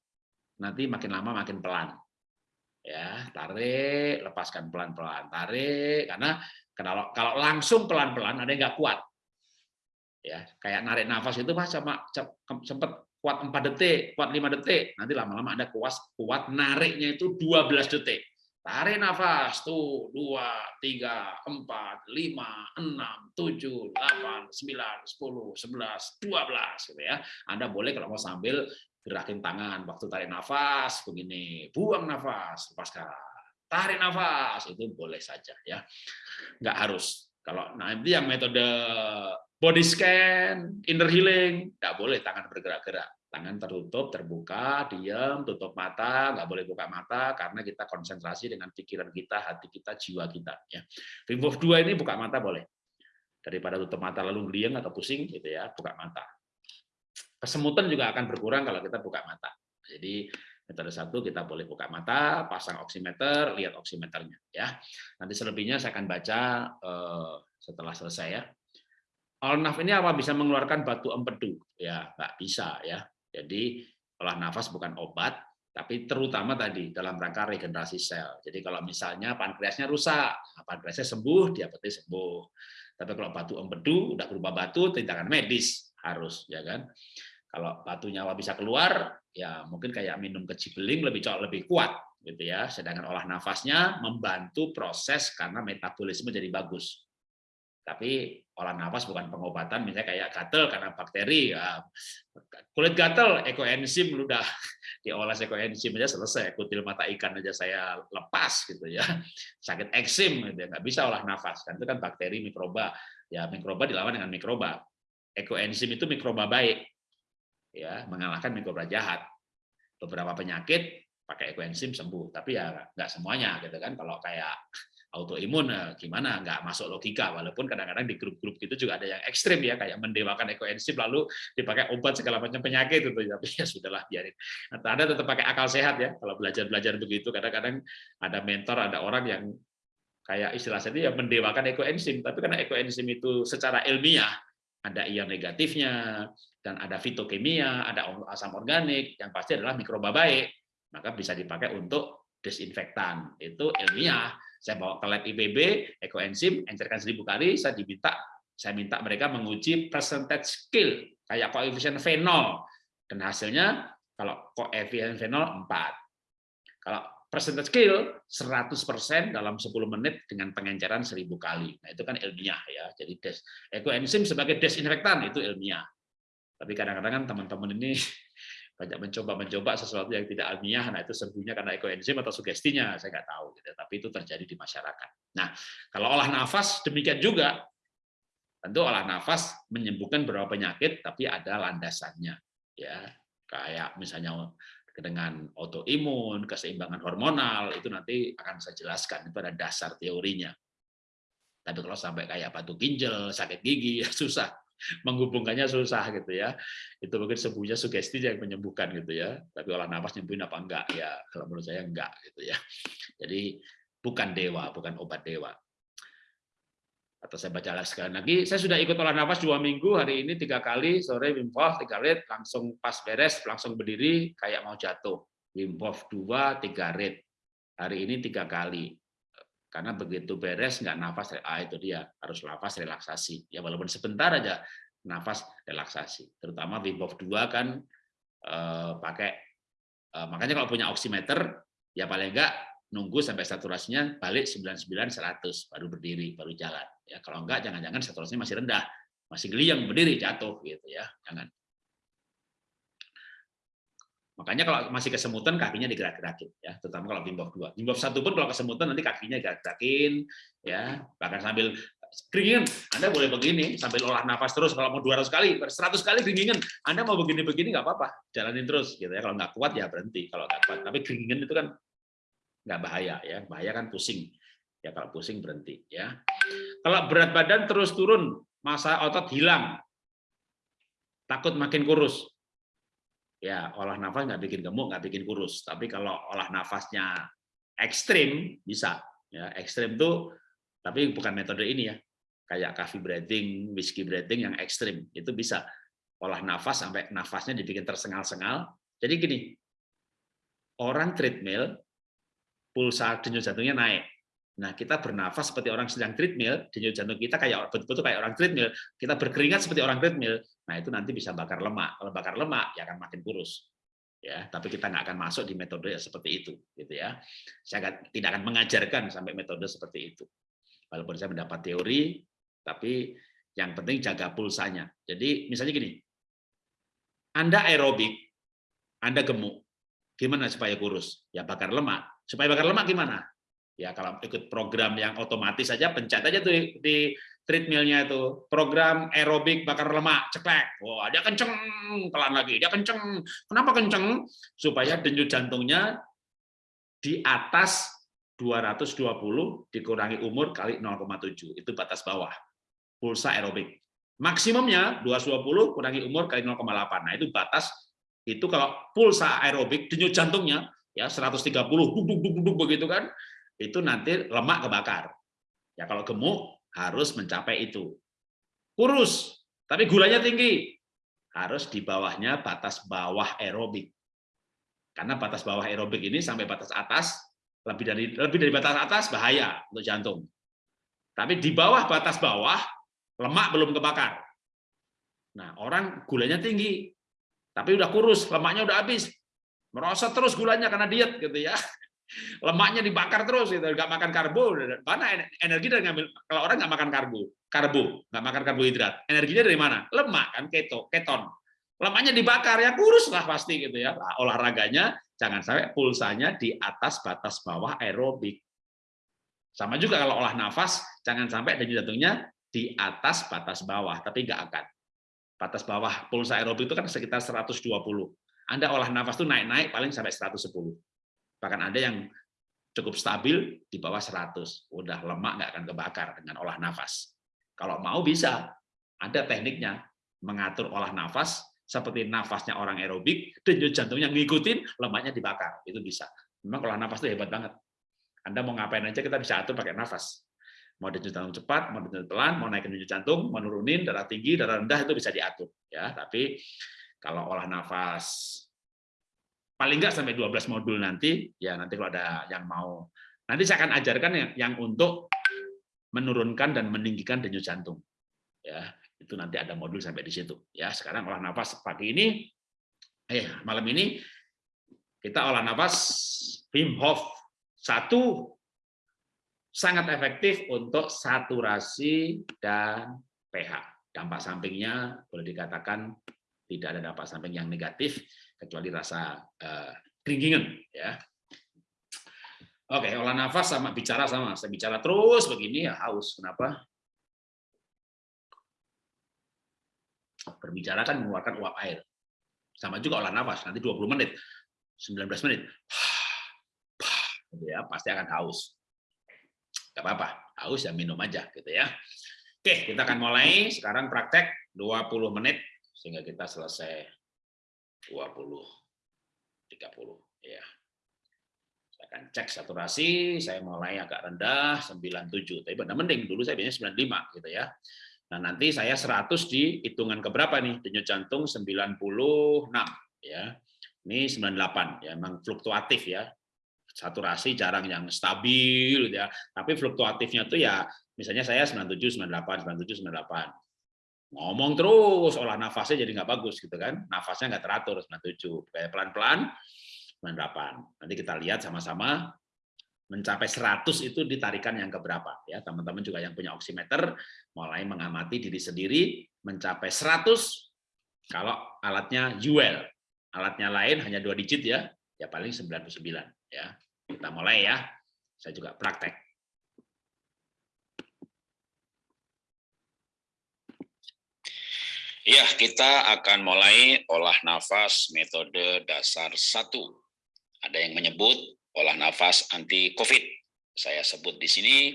nanti makin lama makin pelan ya tarik lepaskan pelan-pelan tarik karena kalau kalau langsung pelan-pelan ada yang nggak kuat. Ya kayak narik nafas itu mas sama sempat kuat 4 detik kuat 5 detik. Nanti lama-lama ada kuat kuat nariknya itu 12 detik. Tarik nafas tuh 2 3 4 5 6 7 8 9 10 11 12 gitu ya. Anda boleh kalau mau sambil gerakin tangan waktu tarik nafas begini buang nafas lepaskan tarik nafas itu boleh saja ya nggak harus Kalau nanti yang metode body scan, inner healing, nggak boleh tangan bergerak-gerak. Tangan tertutup, terbuka, diam, tutup mata, nggak boleh buka mata karena kita konsentrasi dengan pikiran kita, hati kita, jiwa kita. Ya. Wim Hof 2 ini buka mata boleh. Daripada tutup mata lalu ngeliang atau pusing, gitu ya, buka mata. Kesemutan juga akan berkurang kalau kita buka mata. Jadi metode satu kita boleh buka mata, pasang oximeter, lihat oximeternya ya. Nanti selebihnya saya akan baca eh, setelah selesai ya. Al-naf ini apa bisa mengeluarkan batu empedu? Ya, nggak bisa ya. Jadi olah nafas bukan obat, tapi terutama tadi dalam rangka regenerasi sel. Jadi kalau misalnya pankreasnya rusak, nah, pankreasnya sembuh, diabetes sembuh. Tapi kalau batu empedu udah berubah batu, tindakan medis harus ya kan. Kalau batu nyawa bisa keluar, ya mungkin kayak minum kecibeling lebih lebih kuat gitu ya. Sedangkan olah nafasnya membantu proses karena metabolisme jadi bagus. Tapi olah nafas bukan pengobatan, misalnya kayak gatel karena bakteri, ya, kulit gatel, ekoenzim udah diolah ekoenzim aja selesai, kutil mata ikan aja saya lepas gitu ya, sakit eksim gitu ya, nggak bisa olah nafas, kan itu kan bakteri, mikroba, ya mikroba dilawan dengan mikroba, ekoenzim itu mikroba baik, ya mengalahkan mikroba jahat, beberapa penyakit pakai ekoenzim sembuh, tapi ya nggak semuanya gitu kan, kalau kayak autoimun eh, gimana? Nggak masuk logika walaupun kadang-kadang di grup-grup itu juga ada yang ekstrim ya kayak mendewakan ekoenzim lalu dipakai obat segala macam penyakit itu tapi ya sudahlah biarin. Nah, anda tetap pakai akal sehat ya kalau belajar-belajar begitu. Kadang-kadang ada mentor ada orang yang kayak istilah saya ya mendewakan ekoenzim tapi karena ekoenzim itu secara ilmiah ada ion negatifnya dan ada fitokimia ada asam organik yang pasti adalah mikroba baik maka bisa dipakai untuk desinfektan itu ilmiah saya bawa ke lab IPB, ekoenzim, encerkan seribu kali, saya diminta, saya minta mereka menguji percentage skill, kayak koefisien fenol. Dan hasilnya, kalau koefisien fenol 4. Kalau percentage skill 100% dalam 10 menit dengan pengenceran 1000 kali. Nah, itu kan ilmiah ya. Jadi des, ekoenzim sebagai desinfektan itu ilmiah. Tapi kadang-kadang kan teman-teman ini banyak mencoba-mencoba sesuatu yang tidak ilmiah, nah itu sembuhnya karena ekoenzim atau sugestinya, saya nggak tahu. Gitu. Tapi itu terjadi di masyarakat. Nah, kalau olah nafas demikian juga, tentu olah nafas menyembuhkan beberapa penyakit, tapi ada landasannya, ya kayak misalnya dengan autoimun, keseimbangan hormonal, itu nanti akan saya jelaskan, itu ada dasar teorinya. Tapi kalau sampai kayak batu ginjal, sakit gigi, ya susah menghubungkannya susah gitu ya. Itu mungkin sebuahnya sugesti yang menyembuhkan gitu ya. Tapi olah nafas nyembuhin apa enggak ya? Kalau menurut saya enggak gitu ya. Jadi bukan dewa, bukan obat dewa. Atau saya baca sekali lagi, saya sudah ikut olah nafas dua minggu, hari ini tiga kali, sore Wim Hof, tiga rit, langsung pas beres, langsung berdiri, kayak mau jatuh. Wim Hof dua, tiga rit. Hari ini tiga kali karena begitu beres nggak nafas ah itu dia harus nafas relaksasi ya walaupun sebentar aja nafas relaksasi terutama Wim Hof 2 kan eh, pakai eh, makanya kalau punya oximeter ya paling enggak nunggu sampai saturasinya balik 99 100 baru berdiri baru jalan ya kalau enggak jangan-jangan saturasinya masih rendah masih geliang berdiri jatuh gitu ya jangan Makanya kalau masih kesemutan kakinya digerak-gerakin ya, terutama kalau 2. Wim Hof 1 pun kalau kesemutan nanti kakinya gerak-gerakin ya, bahkan sambil keringan. Anda boleh begini sambil olah nafas terus kalau mau 200 kali, 100 kali keringan. Anda mau begini-begini nggak apa-apa, jalanin terus gitu ya. Kalau nggak kuat ya berhenti kalau nggak kuat. Tapi keringan itu kan nggak bahaya ya, bahaya kan pusing. Ya kalau pusing berhenti ya. Kalau berat badan terus turun, masa otot hilang. Takut makin kurus ya olah nafas nggak bikin gemuk, nggak bikin kurus. Tapi kalau olah nafasnya ekstrim bisa. Ya ekstrim tuh, tapi bukan metode ini ya. Kayak coffee breathing, whiskey breathing yang ekstrim itu bisa olah nafas sampai nafasnya dibikin tersengal-sengal. Jadi gini, orang treadmill pulsa denyut jantungnya naik. Nah, kita bernafas seperti orang sedang treadmill, denyut jantung kita kayak betul-betul kayak orang treadmill, kita berkeringat seperti orang treadmill. Nah, itu nanti bisa bakar lemak. Kalau bakar lemak, ya akan makin kurus. Ya, tapi kita nggak akan masuk di metode seperti itu, gitu ya. Saya tidak akan mengajarkan sampai metode seperti itu. Walaupun saya mendapat teori, tapi yang penting jaga pulsanya. Jadi, misalnya gini, Anda aerobik, Anda gemuk, gimana supaya kurus? Ya bakar lemak. Supaya bakar lemak gimana? Ya kalau ikut program yang otomatis saja pencet aja tuh di treadmillnya itu. Program aerobik bakar lemak ceklek. Wah dia kenceng pelan lagi. Dia kenceng. Kenapa kenceng? Supaya denyut jantungnya di atas 220 dikurangi umur kali 0,7 itu batas bawah. Pulsa aerobik. Maksimumnya 220 kurangi umur kali 0,8 nah itu batas. Itu kalau pulsa aerobik denyut jantungnya ya 130 duk duk duk duk begitu kan itu nanti lemak kebakar ya kalau gemuk harus mencapai itu. Kurus, tapi gulanya tinggi, harus di bawahnya batas bawah aerobik. Karena batas bawah aerobik ini sampai batas atas, lebih dari lebih dari batas atas bahaya untuk jantung. Tapi di bawah batas bawah, lemak belum kebakar. Nah, orang gulanya tinggi, tapi udah kurus, lemaknya udah habis. Merosot terus gulanya karena diet gitu ya lemaknya dibakar terus gitu nggak makan karbo. Mana energi dari ngambil kalau orang nggak makan karbo karbo nggak makan karbohidrat energinya dari mana? Lemak kan keto keton. Lemaknya dibakar ya kurus lah pasti gitu ya. Nah, olahraganya jangan sampai pulsanya di atas batas bawah aerobik. Sama juga kalau olah nafas jangan sampai denyut jantungnya di atas batas bawah tapi nggak akan. Batas bawah pulsa aerobik itu kan sekitar 120 anda olah nafas tuh naik-naik paling sampai 110 Bahkan ada yang cukup stabil di bawah 100. Udah lemak nggak akan kebakar dengan olah nafas. Kalau mau bisa, ada tekniknya mengatur olah nafas seperti nafasnya orang aerobik, denyut jantungnya ngikutin, lemaknya dibakar. Itu bisa. Memang olah nafas itu hebat banget. Anda mau ngapain aja kita bisa atur pakai nafas. Mau denyut jantung cepat, mau denyut pelan, mau naikin denyut jantung, mau nurunin darah tinggi, darah rendah itu bisa diatur. Ya, tapi kalau olah nafas paling nggak sampai 12 modul nanti ya nanti kalau ada yang mau. Nanti saya akan ajarkan yang, yang untuk menurunkan dan meninggikan denyut jantung. Ya itu nanti ada modul sampai di situ. Ya sekarang olah nafas pagi ini eh malam ini kita olah nafas Wim Hof. Satu sangat efektif untuk saturasi dan pH. Dampak sampingnya boleh dikatakan tidak ada dampak samping yang negatif kecuali rasa uh, keringgingan ya. Oke, olah nafas sama bicara sama. Saya bicara terus begini ya haus. Kenapa? Berbicara kan mengeluarkan uap air. Sama juga olah nafas, nanti 20 menit, 19 menit. Ya, pasti akan haus. Gak apa-apa, haus ya minum aja gitu ya. Oke, kita akan mulai sekarang praktek 20 menit sehingga kita selesai 20 30 ya. Saya akan cek saturasi, saya mulai agak rendah 97, tapi benar mending dulu saya biasanya 95 gitu ya. Nah, nanti saya 100 di hitungan keberapa nih? Denyut jantung 96 ya. Ini 98 ya, memang fluktuatif ya. Saturasi jarang yang stabil ya, tapi fluktuatifnya tuh ya misalnya saya 97 98 97 98 ngomong terus olah nafasnya jadi nggak bagus gitu kan. Nafasnya nggak teratur 97 kayak pelan-pelan 98 nanti kita lihat sama-sama mencapai 100 itu ditarikan yang keberapa ya. Teman-teman juga yang punya oximeter mulai mengamati diri sendiri mencapai 100 kalau alatnya UL alatnya lain hanya dua digit ya. Ya paling 99 ya. Kita mulai ya. Saya juga praktek Ya, kita akan mulai olah nafas metode dasar satu. Ada yang menyebut olah nafas anti COVID. Saya sebut di sini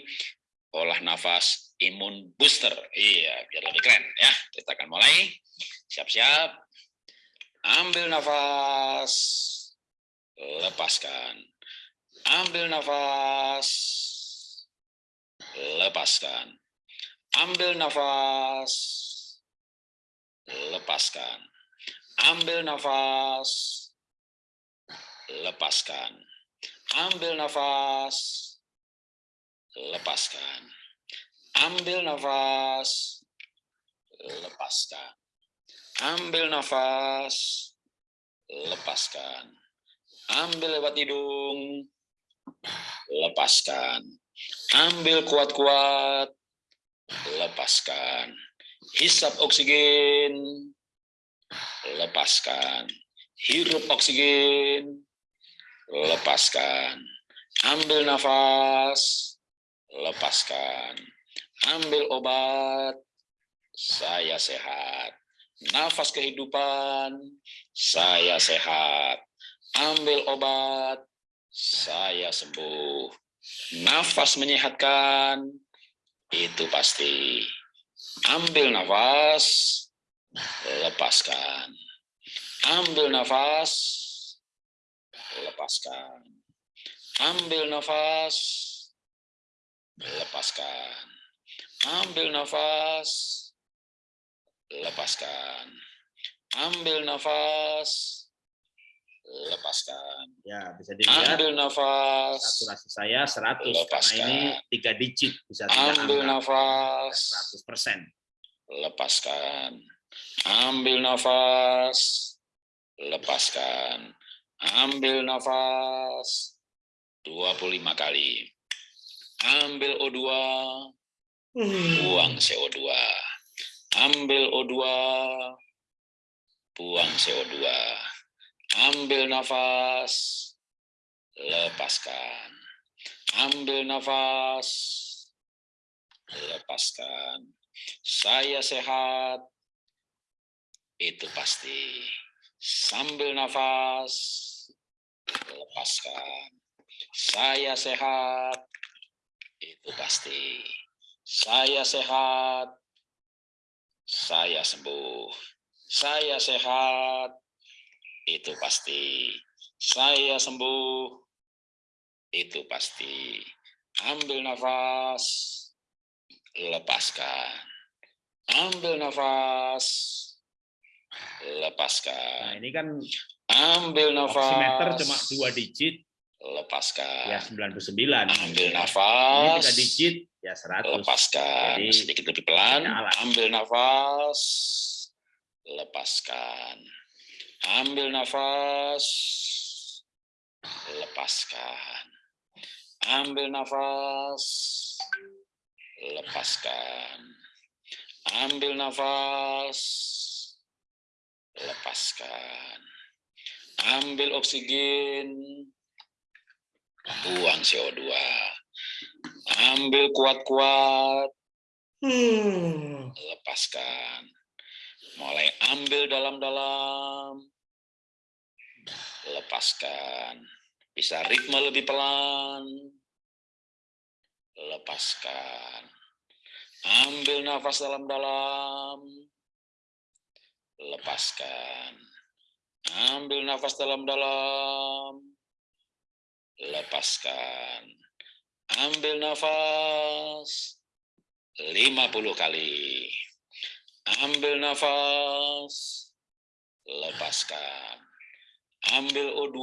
olah nafas imun booster. Iya, biar lebih keren ya. Kita akan mulai. Siap-siap. Ambil nafas. Lepaskan. Ambil nafas. Lepaskan. Ambil nafas lepaskan. Ambil nafas, lepaskan. Ambil nafas, lepaskan. Ambil nafas, lepaskan. Ambil nafas, lepaskan. Ambil lewat hidung, lepaskan. Ambil kuat-kuat, lepaskan hisap oksigen, lepaskan. Hirup oksigen, lepaskan. Ambil nafas, lepaskan. Ambil obat, saya sehat. Nafas kehidupan, saya sehat. Ambil obat, saya sembuh. Nafas menyehatkan, itu pasti. Ambil nafas, lepaskan. Ambil nafas, lepaskan. Ambil nafas, lepaskan. Ambil nafas, lepaskan. Ambil nafas, lepaskan. Ya, bisa dilihat Ambil nafas, saturasi saya 100 karena Lepaskan. ini tiga digit bisa ambil nafas, 100 persen. lepaskan. Ambil nafas, lepaskan. Ambil nafas 25 kali. Ambil O2, buang CO2. Ambil O2, buang CO2. Ambil nafas, lepaskan. Ambil nafas, lepaskan. Saya sehat, itu pasti. Sambil nafas, lepaskan. Saya sehat, itu pasti. Saya sehat, saya sembuh. Saya sehat, itu pasti. Saya sembuh, itu pasti. Ambil nafas, lepaskan. Ambil nafas, Nah, lepaskan. ini kan Ambil nafas. oximeter cuma dua digit, Lepaskan. ya 99. Ambil Ini nafas. tiga digit, ya 100. Lepaskan. Jadi, Sedikit lebih pelan. Ambil nafas. Lepaskan. Ambil nafas. Lepaskan. Ambil nafas. Lepaskan. Ambil nafas. Lepaskan. Ambil oksigen. Buang CO2. Ambil kuat-kuat. Lepaskan. Mulai ambil dalam-dalam. Lepaskan. Bisa ritme lebih pelan. Lepaskan. Ambil nafas dalam-dalam. Lepaskan. Ambil nafas dalam-dalam. Lepaskan. Ambil nafas 50 kali. Ambil nafas. Lepaskan. Ambil O2.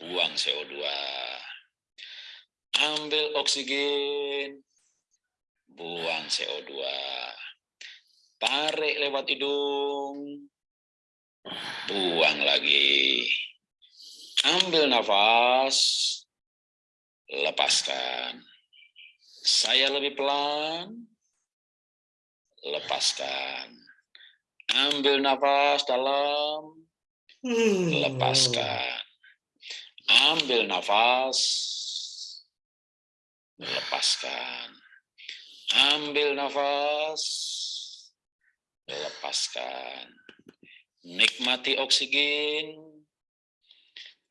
Buang CO2. Ambil oksigen. Buang CO2. Tarik lewat hidung. Buang lagi. Ambil nafas. Lepaskan. Saya lebih pelan. Lepaskan. Ambil nafas dalam. Lepaskan. Ambil nafas. Lepaskan. Ambil nafas. Lepaskan. Nikmati oksigen.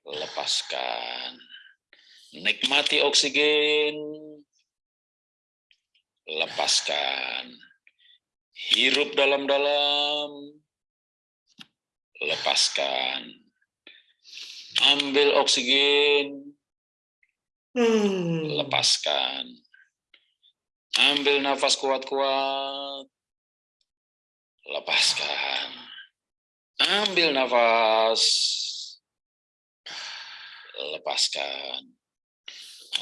Lepaskan. Nikmati oksigen. Lepaskan. Hirup dalam-dalam. Lepaskan. Ambil oksigen. Lepaskan. Ambil nafas kuat-kuat. Lepaskan. Ambil nafas. Lepaskan.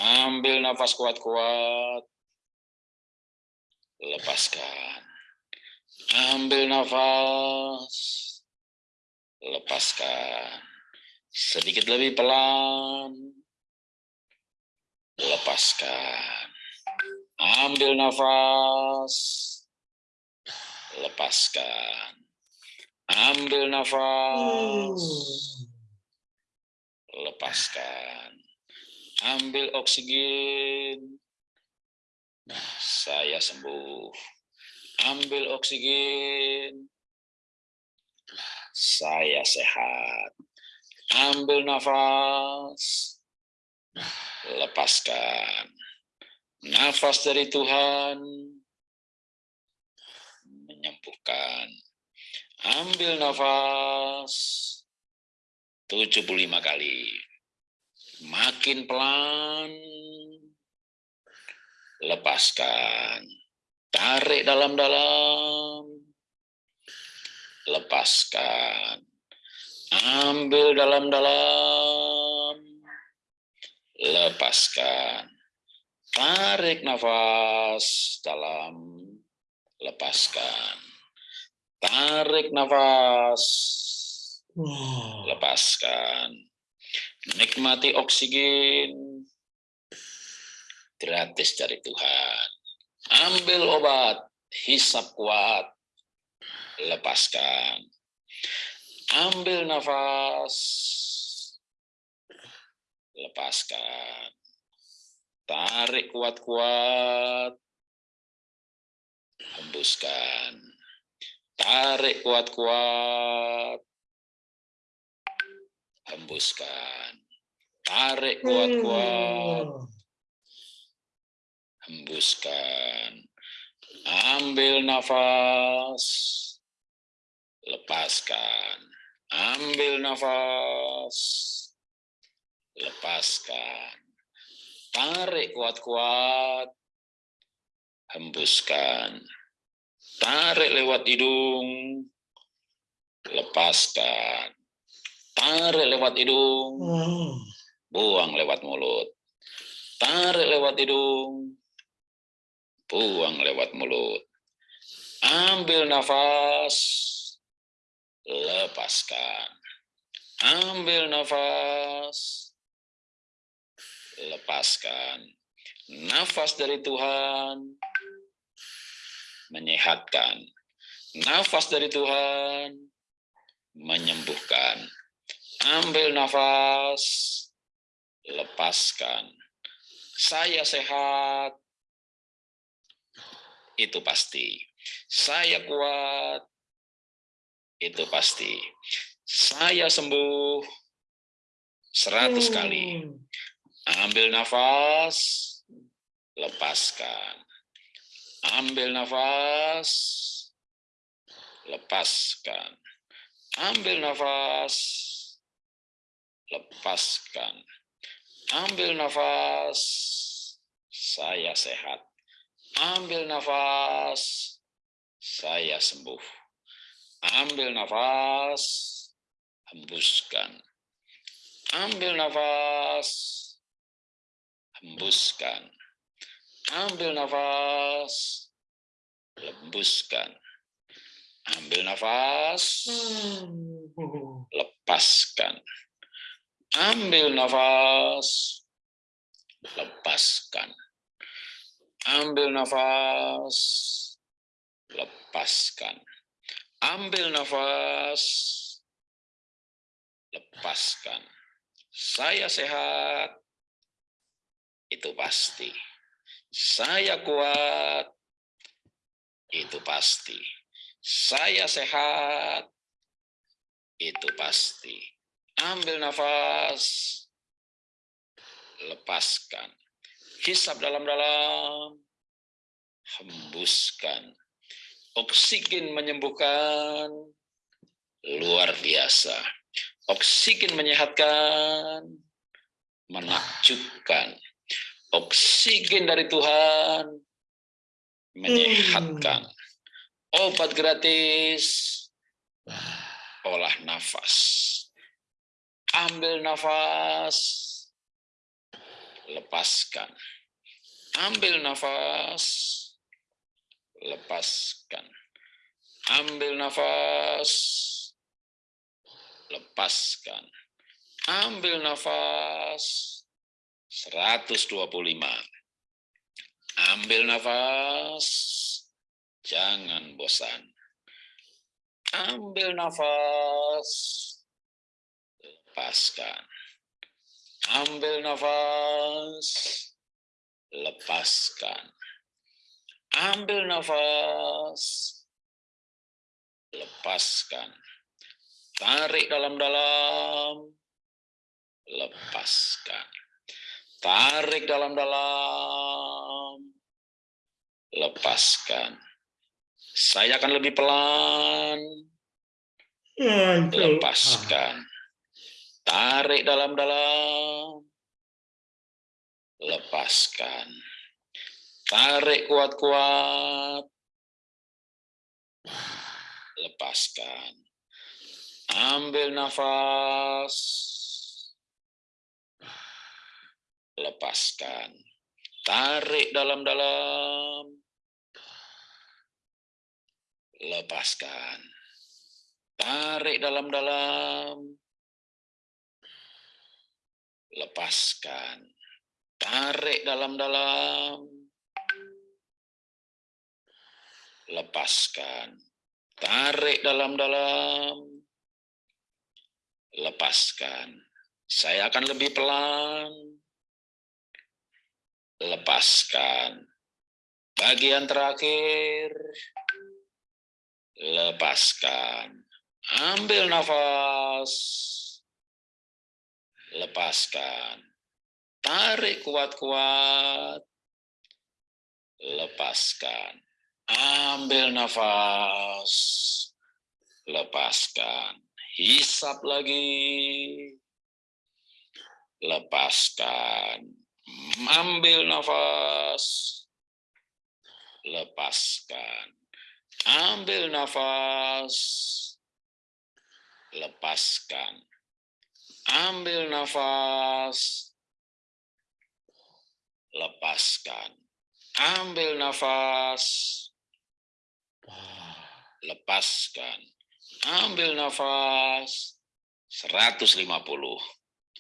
Ambil nafas kuat-kuat. Lepaskan. Ambil nafas. Lepaskan. Sedikit lebih pelan. Lepaskan. Ambil nafas. Lepaskan. Ambil nafas. Lepaskan. Ambil oksigen. Saya sembuh. Ambil oksigen. Saya sehat. Ambil nafas. Lepaskan. Nafas dari Tuhan menyembuhkan. Ambil nafas 75 kali. Makin pelan. Lepaskan. Tarik dalam-dalam. Lepaskan. Ambil dalam-dalam. Lepaskan. Tarik nafas dalam. Lepaskan. Tarik nafas. Lepaskan. Nikmati oksigen. Gratis dari Tuhan. Ambil obat. Hisap kuat. Lepaskan Ambil nafas. Lepaskan. Tarik kuat-kuat. Hembuskan. Tarik kuat-kuat. Hembuskan. Tarik kuat-kuat. Hembuskan. Ambil nafas. Lepaskan Ambil nafas. Lepaskan. Tarik kuat-kuat. Hembuskan. Tarik lewat hidung. Lepaskan. Tarik lewat hidung. Buang lewat mulut. Tarik lewat hidung. Buang lewat mulut. Ambil nafas lepaskan. Ambil nafas, lepaskan. Nafas dari Tuhan menyehatkan. Nafas dari Tuhan menyembuhkan. Ambil nafas, lepaskan. Saya sehat, itu pasti. Saya kuat, itu pasti. Saya sembuh seratus hmm. kali. Ambil nafas, lepaskan. Ambil nafas, lepaskan. Ambil nafas, lepaskan. Ambil nafas, saya sehat. Ambil nafas, saya sembuh. Ambil nafas, hembuskan. Ambil nafas, hembuskan. Ambil nafas, hembuskan. Ambil nafas, lepaskan. Ambil nafas, lepaskan. Ambil nafas, lepaskan. Ambil nafas, lepaskan. Saya sehat, itu pasti. Saya kuat, itu pasti. Saya sehat, itu pasti. Ambil nafas, lepaskan. Hisap dalam-dalam, hembuskan Oksigen menyembuhkan luar biasa. Oksigen menyehatkan, menakjubkan. Oksigen dari Tuhan menyehatkan. Obat gratis, olah nafas. Ambil nafas, lepaskan. Ambil nafas, lepaskan. Ambil nafas, lepaskan. Ambil nafas, 125. Ambil nafas, jangan bosan. Ambil nafas, lepaskan. Ambil nafas, lepaskan Ambil nafas. Lepaskan. Tarik dalam-dalam. Lepaskan. Tarik dalam-dalam. Lepaskan. Saya akan lebih pelan. Lepaskan. Tarik dalam-dalam. Lepaskan. Tarik kuat-kuat. Lepaskan. Ambil nafas. Lepaskan. Tarik dalam-dalam. Lepaskan. Tarik dalam-dalam. Lepaskan. Tarik dalam-dalam. Lepaskan. Tarik dalam-dalam. Lepaskan. Saya akan lebih pelan. Lepaskan. Bagian terakhir. Lepaskan. Ambil nafas. Lepaskan. Tarik kuat-kuat. Lepaskan. Ambil nafas. Lepaskan. Hisap lagi. Lepaskan. Ambil nafas. Lepaskan. Ambil nafas. Lepaskan. Ambil nafas. Lepaskan. Ambil nafas. Lepaskan. Ambil nafas. 150.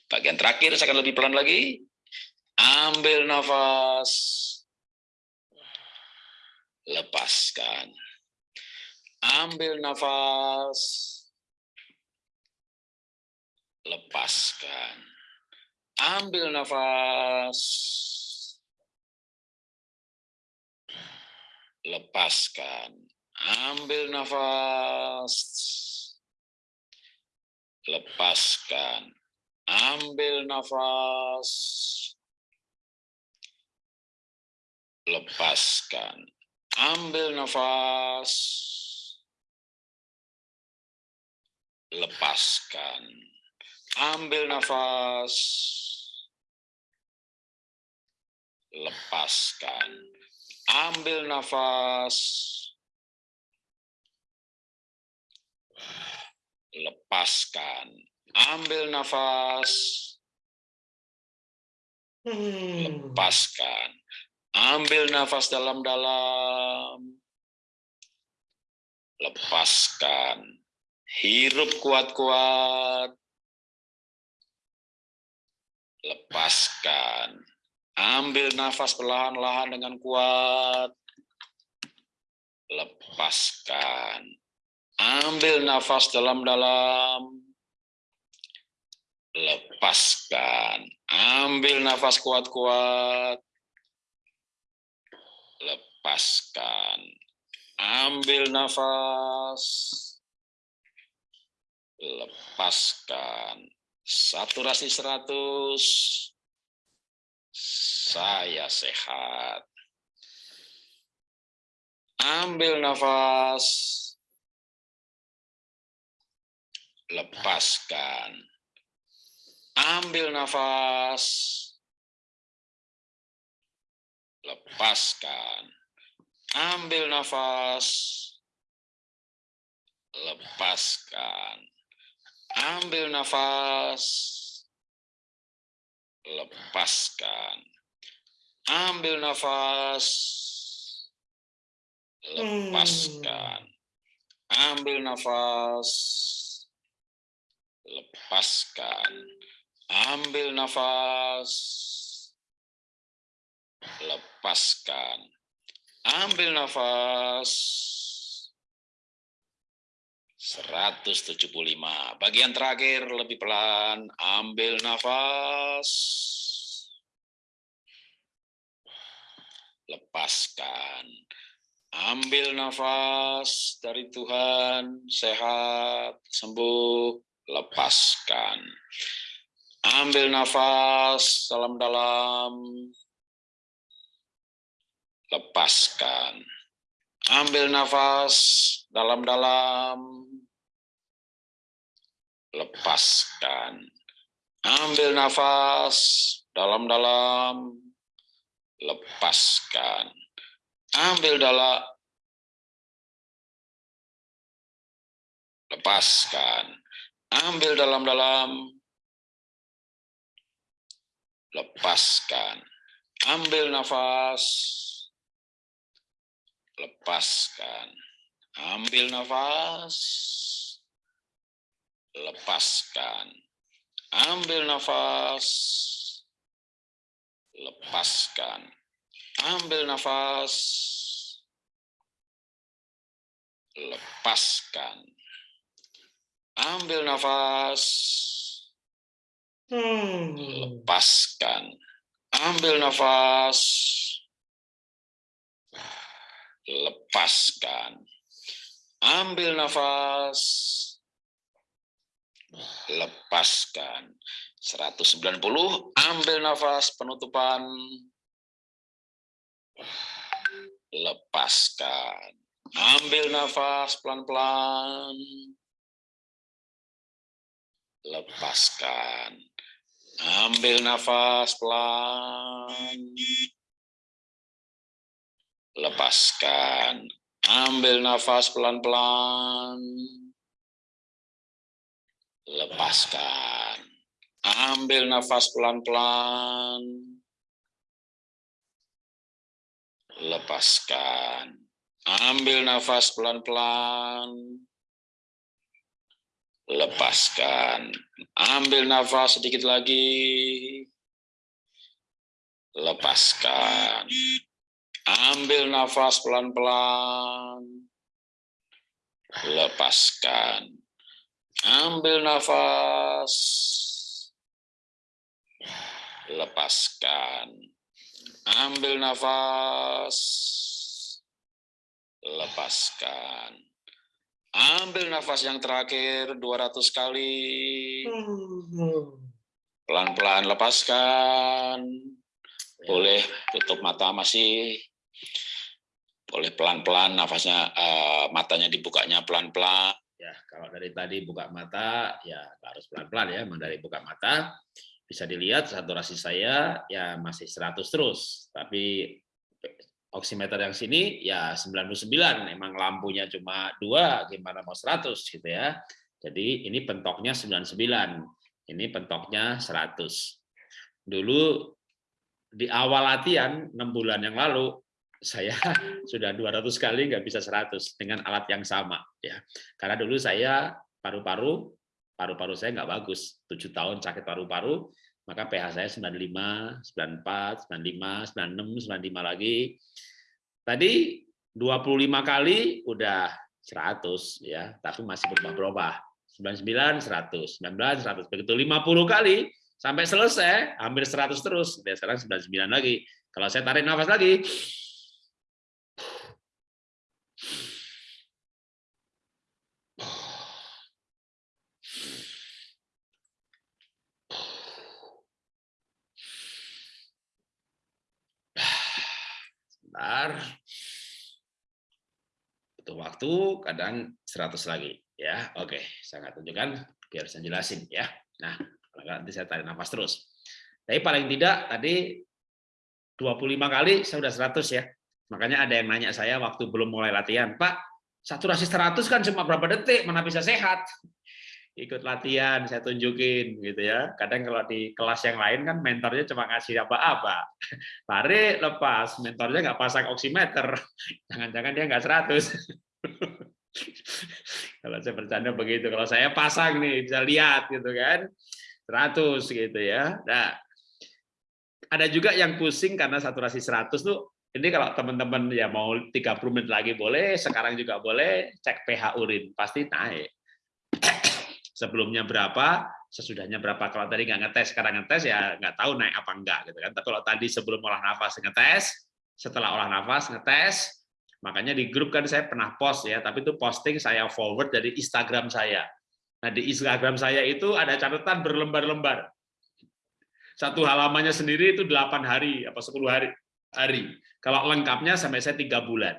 Bagian terakhir saya akan lebih pelan lagi. Ambil nafas. Lepaskan. Ambil nafas. Lepaskan. Ambil nafas. Lepaskan. Ambil nafas. Lepaskan. Ambil nafas. Lepaskan. Ambil nafas. Lepaskan. Ambil nafas. Lepaskan. Ambil nafas. Lepaskan. Ambil nafas. Lepaskan. Ambil nafas dalam-dalam. Lepaskan. Hirup kuat-kuat. Lepaskan. Ambil nafas perlahan-lahan dengan kuat. Lepaskan. Ambil nafas dalam-dalam. Lepaskan. Ambil nafas kuat-kuat. Lepaskan. Ambil nafas. Lepaskan. Saturasi 100. Saya sehat. Ambil nafas. Lepaskan. Ambil nafas. Lepaskan. Ambil nafas. Lepaskan. Ambil nafas. Lepaskan. Ambil nafas. Lepaskan. Ambil nafas. Lepaskan. Ambil nafas. Lepaskan. Ambil nafas. 175. Bagian terakhir lebih pelan. Ambil nafas. Lepaskan. Ambil nafas dari Tuhan, sehat, sembuh, lepaskan. Ambil nafas dalam-dalam, lepaskan. Ambil nafas dalam-dalam, lepaskan. Ambil nafas dalam-dalam, lepaskan. Ambil dalam, lepaskan. Ambil dalam-dalam, lepaskan. Ambil nafas, lepaskan. Ambil nafas, lepaskan. Ambil nafas, lepaskan. Ambil nafas, lepaskan. Ambil nafas, lepaskan. Ambil nafas, lepaskan. Ambil nafas, lepaskan. 190, ambil nafas penutupan, lepaskan. Ambil nafas pelan-pelan, lepaskan. Ambil nafas pelan, lepaskan. Ambil nafas pelan-pelan, lepaskan. Ambil nafas pelan-pelan, lepaskan. Ambil nafas pelan-pelan, lepaskan. Ambil nafas sedikit lagi, lepaskan. Ambil nafas pelan-pelan, lepaskan. Ambil nafas, lepaskan. Ambil nafas, lepaskan. Ambil nafas yang terakhir 200 kali. Pelan-pelan lepaskan. Boleh tutup mata masih. Boleh pelan-pelan nafasnya uh, matanya dibukanya pelan-pelan. Ya, kalau dari tadi buka mata ya harus pelan-pelan ya, dari buka mata bisa dilihat saturasi saya ya masih 100 terus, tapi oximeter yang sini ya 99, emang lampunya cuma dua, gimana mau 100 gitu ya. Jadi ini pentoknya 99, ini pentoknya 100. Dulu di awal latihan 6 bulan yang lalu saya sudah 200 kali nggak bisa 100 dengan alat yang sama ya. Karena dulu saya paru-paru paru-paru saya nggak bagus, 7 tahun sakit paru-paru, maka pH saya 95, 94, 95, 96, 95 lagi. Tadi 25 kali udah 100 ya, tapi masih berubah-berubah. 99, 100, 19, 100. Begitu 50 kali sampai selesai hampir 100 terus. Dan sekarang 99 lagi. Kalau saya tarik nafas lagi, sebentar. Butuh waktu, kadang 100 lagi. ya Oke, saya tunjukkan, biar saya jelasin. ya Nah, nanti saya tarik nafas terus. Tapi paling tidak tadi 25 kali saya sudah 100 ya. Makanya ada yang nanya saya waktu belum mulai latihan, Pak, saturasi 100 kan cuma berapa detik, mana bisa sehat? Ikut latihan saya tunjukin gitu ya. Kadang kalau di kelas yang lain kan mentornya cuma ngasih apa-apa. Tarik lepas. Mentornya nggak pasang oximeter jangan-jangan dia nggak 100 kalau saya bercanda begitu. Kalau saya pasang nih bisa lihat gitu kan. 100 gitu ya. Nah ada juga yang pusing karena saturasi 100 tuh ini kalau teman-teman ya mau 30 menit lagi boleh sekarang juga boleh cek pH urin. Pasti naik sebelumnya berapa, sesudahnya berapa. Kalau tadi nggak ngetes, sekarang ngetes ya nggak tahu naik apa enggak gitu kan. Tapi kalau tadi sebelum olah nafas ngetes, setelah olah nafas ngetes, Makanya di grup kan saya pernah post ya, tapi itu posting saya forward dari Instagram saya. Nah, di Instagram saya itu ada catatan berlembar-lembar. Satu halamannya sendiri itu 8 hari, apa 10 hari. hari. Kalau lengkapnya sampai saya tiga bulan.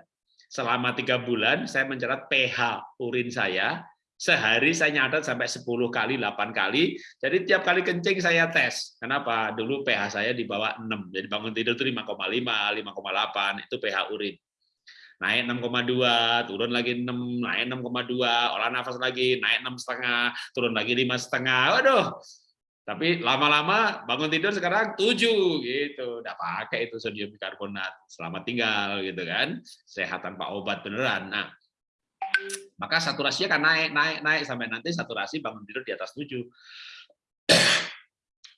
Selama tiga bulan, saya mencatat pH urin saya, sehari saya nyatat sampai 10 kali, 8 kali. Jadi tiap kali kencing saya tes. Kenapa? Dulu pH saya di bawah 6. Jadi bangun tidur itu 5,5, 5,8 itu pH urin naik 6,2, turun lagi 6, naik 6,2, olah nafas lagi, naik 6 setengah, turun lagi lima setengah. Waduh, tapi lama-lama bangun tidur sekarang 7 gitu. Udah pakai itu sodium bikarbonat. Selamat tinggal gitu kan. Sehat tanpa obat beneran. Nah, maka saturasinya kan naik, naik, naik sampai nanti saturasi bangun tidur di atas 7.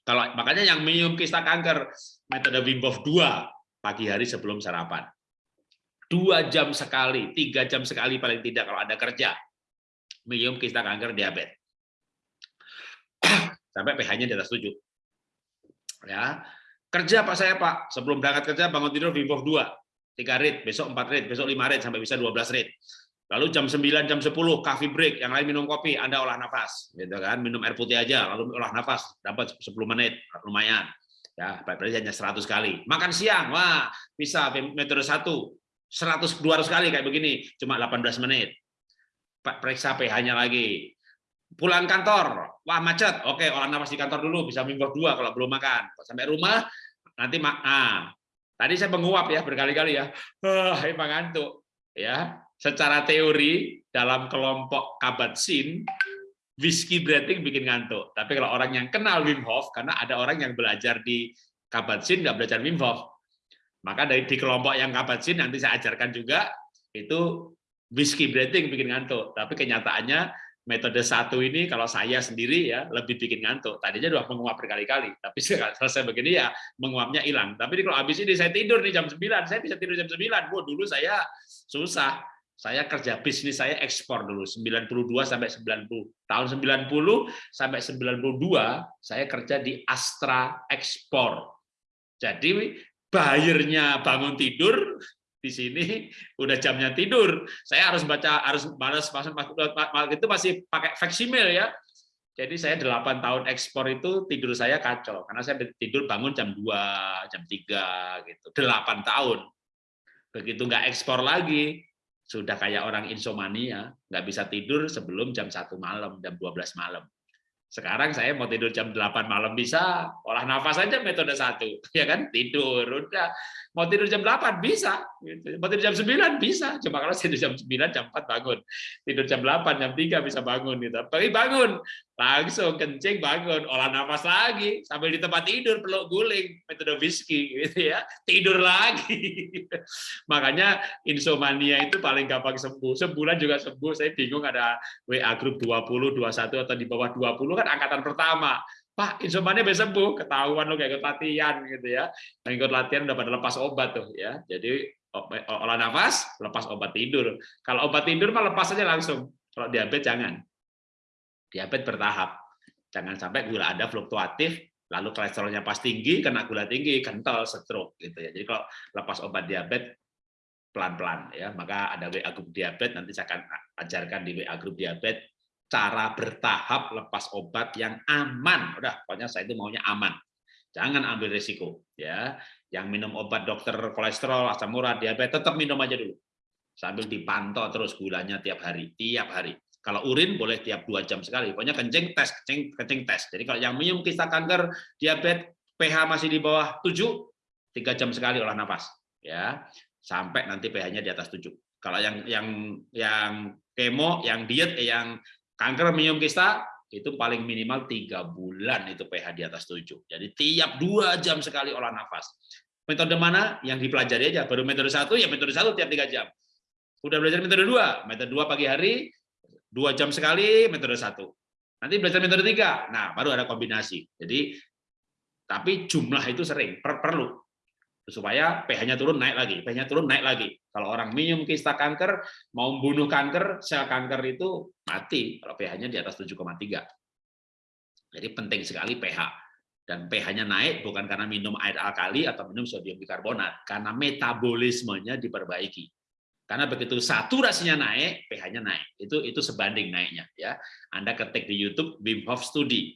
Kalau makanya yang minum kista kanker metode Wim Hof 2 pagi hari sebelum sarapan dua jam sekali, tiga jam sekali paling tidak kalau ada kerja minum kista kanker diabetes. Sampai pH-nya di atas 7. Ya. Kerja Pak saya Pak, sebelum berangkat kerja bangun tidur Wim Hof 2, 3 rit, besok 4 rit, besok 5 rit sampai bisa 12 rit. Lalu jam 9, jam 10 coffee break, yang lain minum kopi, Anda olah nafas, gitu kan? Minum air putih aja, lalu olah nafas, dapat 10 menit, lumayan. Ya, berarti hanya 100 kali. Makan siang, wah, bisa metode 1, 100 200 kali kayak begini cuma 18 menit. Periksa pH-nya lagi. Pulang kantor wah macet. Oke olah nafas di kantor dulu bisa minggu dua kalau belum makan. Sampai rumah nanti mak nah, tadi saya menguap ya berkali-kali ya. Ah emang ngantuk ya secara teori dalam kelompok kabat-sin whisky breathing bikin ngantuk tapi kalau orang yang kenal Wim Hof karena ada orang yang belajar di kabat-sin nggak belajar Wim Hof maka dari di kelompok yang kabatsin nanti saya ajarkan juga itu whisky breathing bikin ngantuk. Tapi kenyataannya metode satu ini kalau saya sendiri ya lebih bikin ngantuk. Tadinya udah menguap berkali-kali, tapi selesai begini ya menguapnya hilang. Tapi kalau habis ini saya tidur nih jam 9, saya bisa tidur jam 9. Wah, dulu saya susah. Saya kerja bisnis saya ekspor dulu 92 sampai 90. Tahun 90 sampai 92 saya kerja di Astra Ekspor. Jadi bayarnya bangun tidur di sini udah jamnya tidur. Saya harus baca harus balas itu masih pakai faksimil ya. Jadi saya 8 tahun ekspor itu tidur saya kacau karena saya tidur bangun jam 2, jam 3 gitu. 8 tahun. Begitu nggak ekspor lagi, sudah kayak orang insomnia, nggak bisa tidur sebelum jam 1 malam, jam 12 malam. Sekarang saya mau tidur jam 8 malam bisa, olah nafas aja metode satu, ya kan? Tidur, udah. Mau tidur jam 8 bisa, gitu. mau tidur jam 9 bisa. Cuma kalau tidur jam 9, jam 4 bangun. Tidur jam 8, jam 3 bisa bangun gitu. Tapi bangun, langsung kencing bangun, olah nafas lagi, sambil di tempat tidur peluk guling, metode whisky gitu ya. Tidur lagi. Makanya insomnia itu paling gampang sembuh. Sebulan juga sembuh. Saya bingung ada WA grup 20, 21 atau di bawah 20 kan angkatan pertama. Pak, insomnia bisa sembuh, ketahuan lo kayak ikut latihan gitu ya. Yang ikut latihan udah pada lepas obat tuh ya. Jadi olah nafas, lepas obat tidur. Kalau obat tidur mah lepas aja langsung. Kalau diabetes jangan. Diabetes bertahap. Jangan sampai gula ada fluktuatif, lalu kolesterolnya pas tinggi, kena gula tinggi, kental, stroke gitu ya. Jadi kalau lepas obat diabetes pelan-pelan ya, maka ada WA grup diabetes nanti saya akan ajarkan di WA grup diabetes cara bertahap lepas obat yang aman. Udah, pokoknya saya itu maunya aman. Jangan ambil risiko. ya. Yang minum obat dokter kolesterol, asam urat, diabetes, tetap minum aja dulu. Sambil dipantau terus gulanya tiap hari. Tiap hari. Kalau urin boleh tiap dua jam sekali. Pokoknya kencing tes, kencing, kencing tes. Jadi kalau yang minum kista kanker, diabetes, pH masih di bawah 7, tiga jam sekali olah nafas. ya Sampai nanti pH-nya di atas 7. Kalau yang yang yang kemo, yang diet, yang Kanker minum kista itu paling minimal tiga bulan itu pH di atas 7. Jadi tiap dua jam sekali olah nafas. Metode mana yang dipelajari aja? Baru metode satu ya metode satu tiap tiga jam. Udah belajar metode dua, metode dua pagi hari dua jam sekali metode satu. Nanti belajar metode tiga, nah baru ada kombinasi. Jadi tapi jumlah itu sering per perlu supaya pH-nya turun naik lagi, pH-nya turun naik lagi. Kalau orang minum kista kanker mau membunuh kanker, sel kanker itu mati kalau pH-nya di atas 7,3. Jadi penting sekali pH. Dan pH-nya naik bukan karena minum air alkali atau minum sodium bikarbonat, karena metabolismenya diperbaiki. Karena begitu saturasinya naik, pH-nya naik. Itu itu sebanding naiknya ya. Anda ketik di YouTube Wim Hof Study.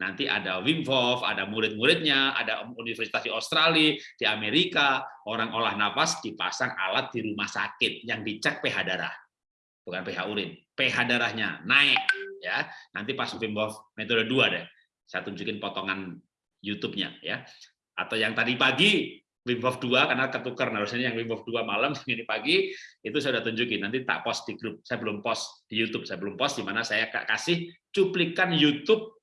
Nanti ada Wim Hof, ada murid-muridnya, ada universitas di Australia, di Amerika, orang olah nafas dipasang alat di rumah sakit yang dicek pH darah. Bukan pH urin, pH darahnya naik ya. Nanti pas Wim Hof metode 2 deh. Saya tunjukin potongan YouTube-nya ya. Atau yang tadi pagi Wim Hof 2 karena ketukar harusnya yang Wim Hof 2 malam ini pagi itu saya sudah tunjukin nanti tak post di grup saya belum post di YouTube saya belum post di mana saya kasih cuplikan YouTube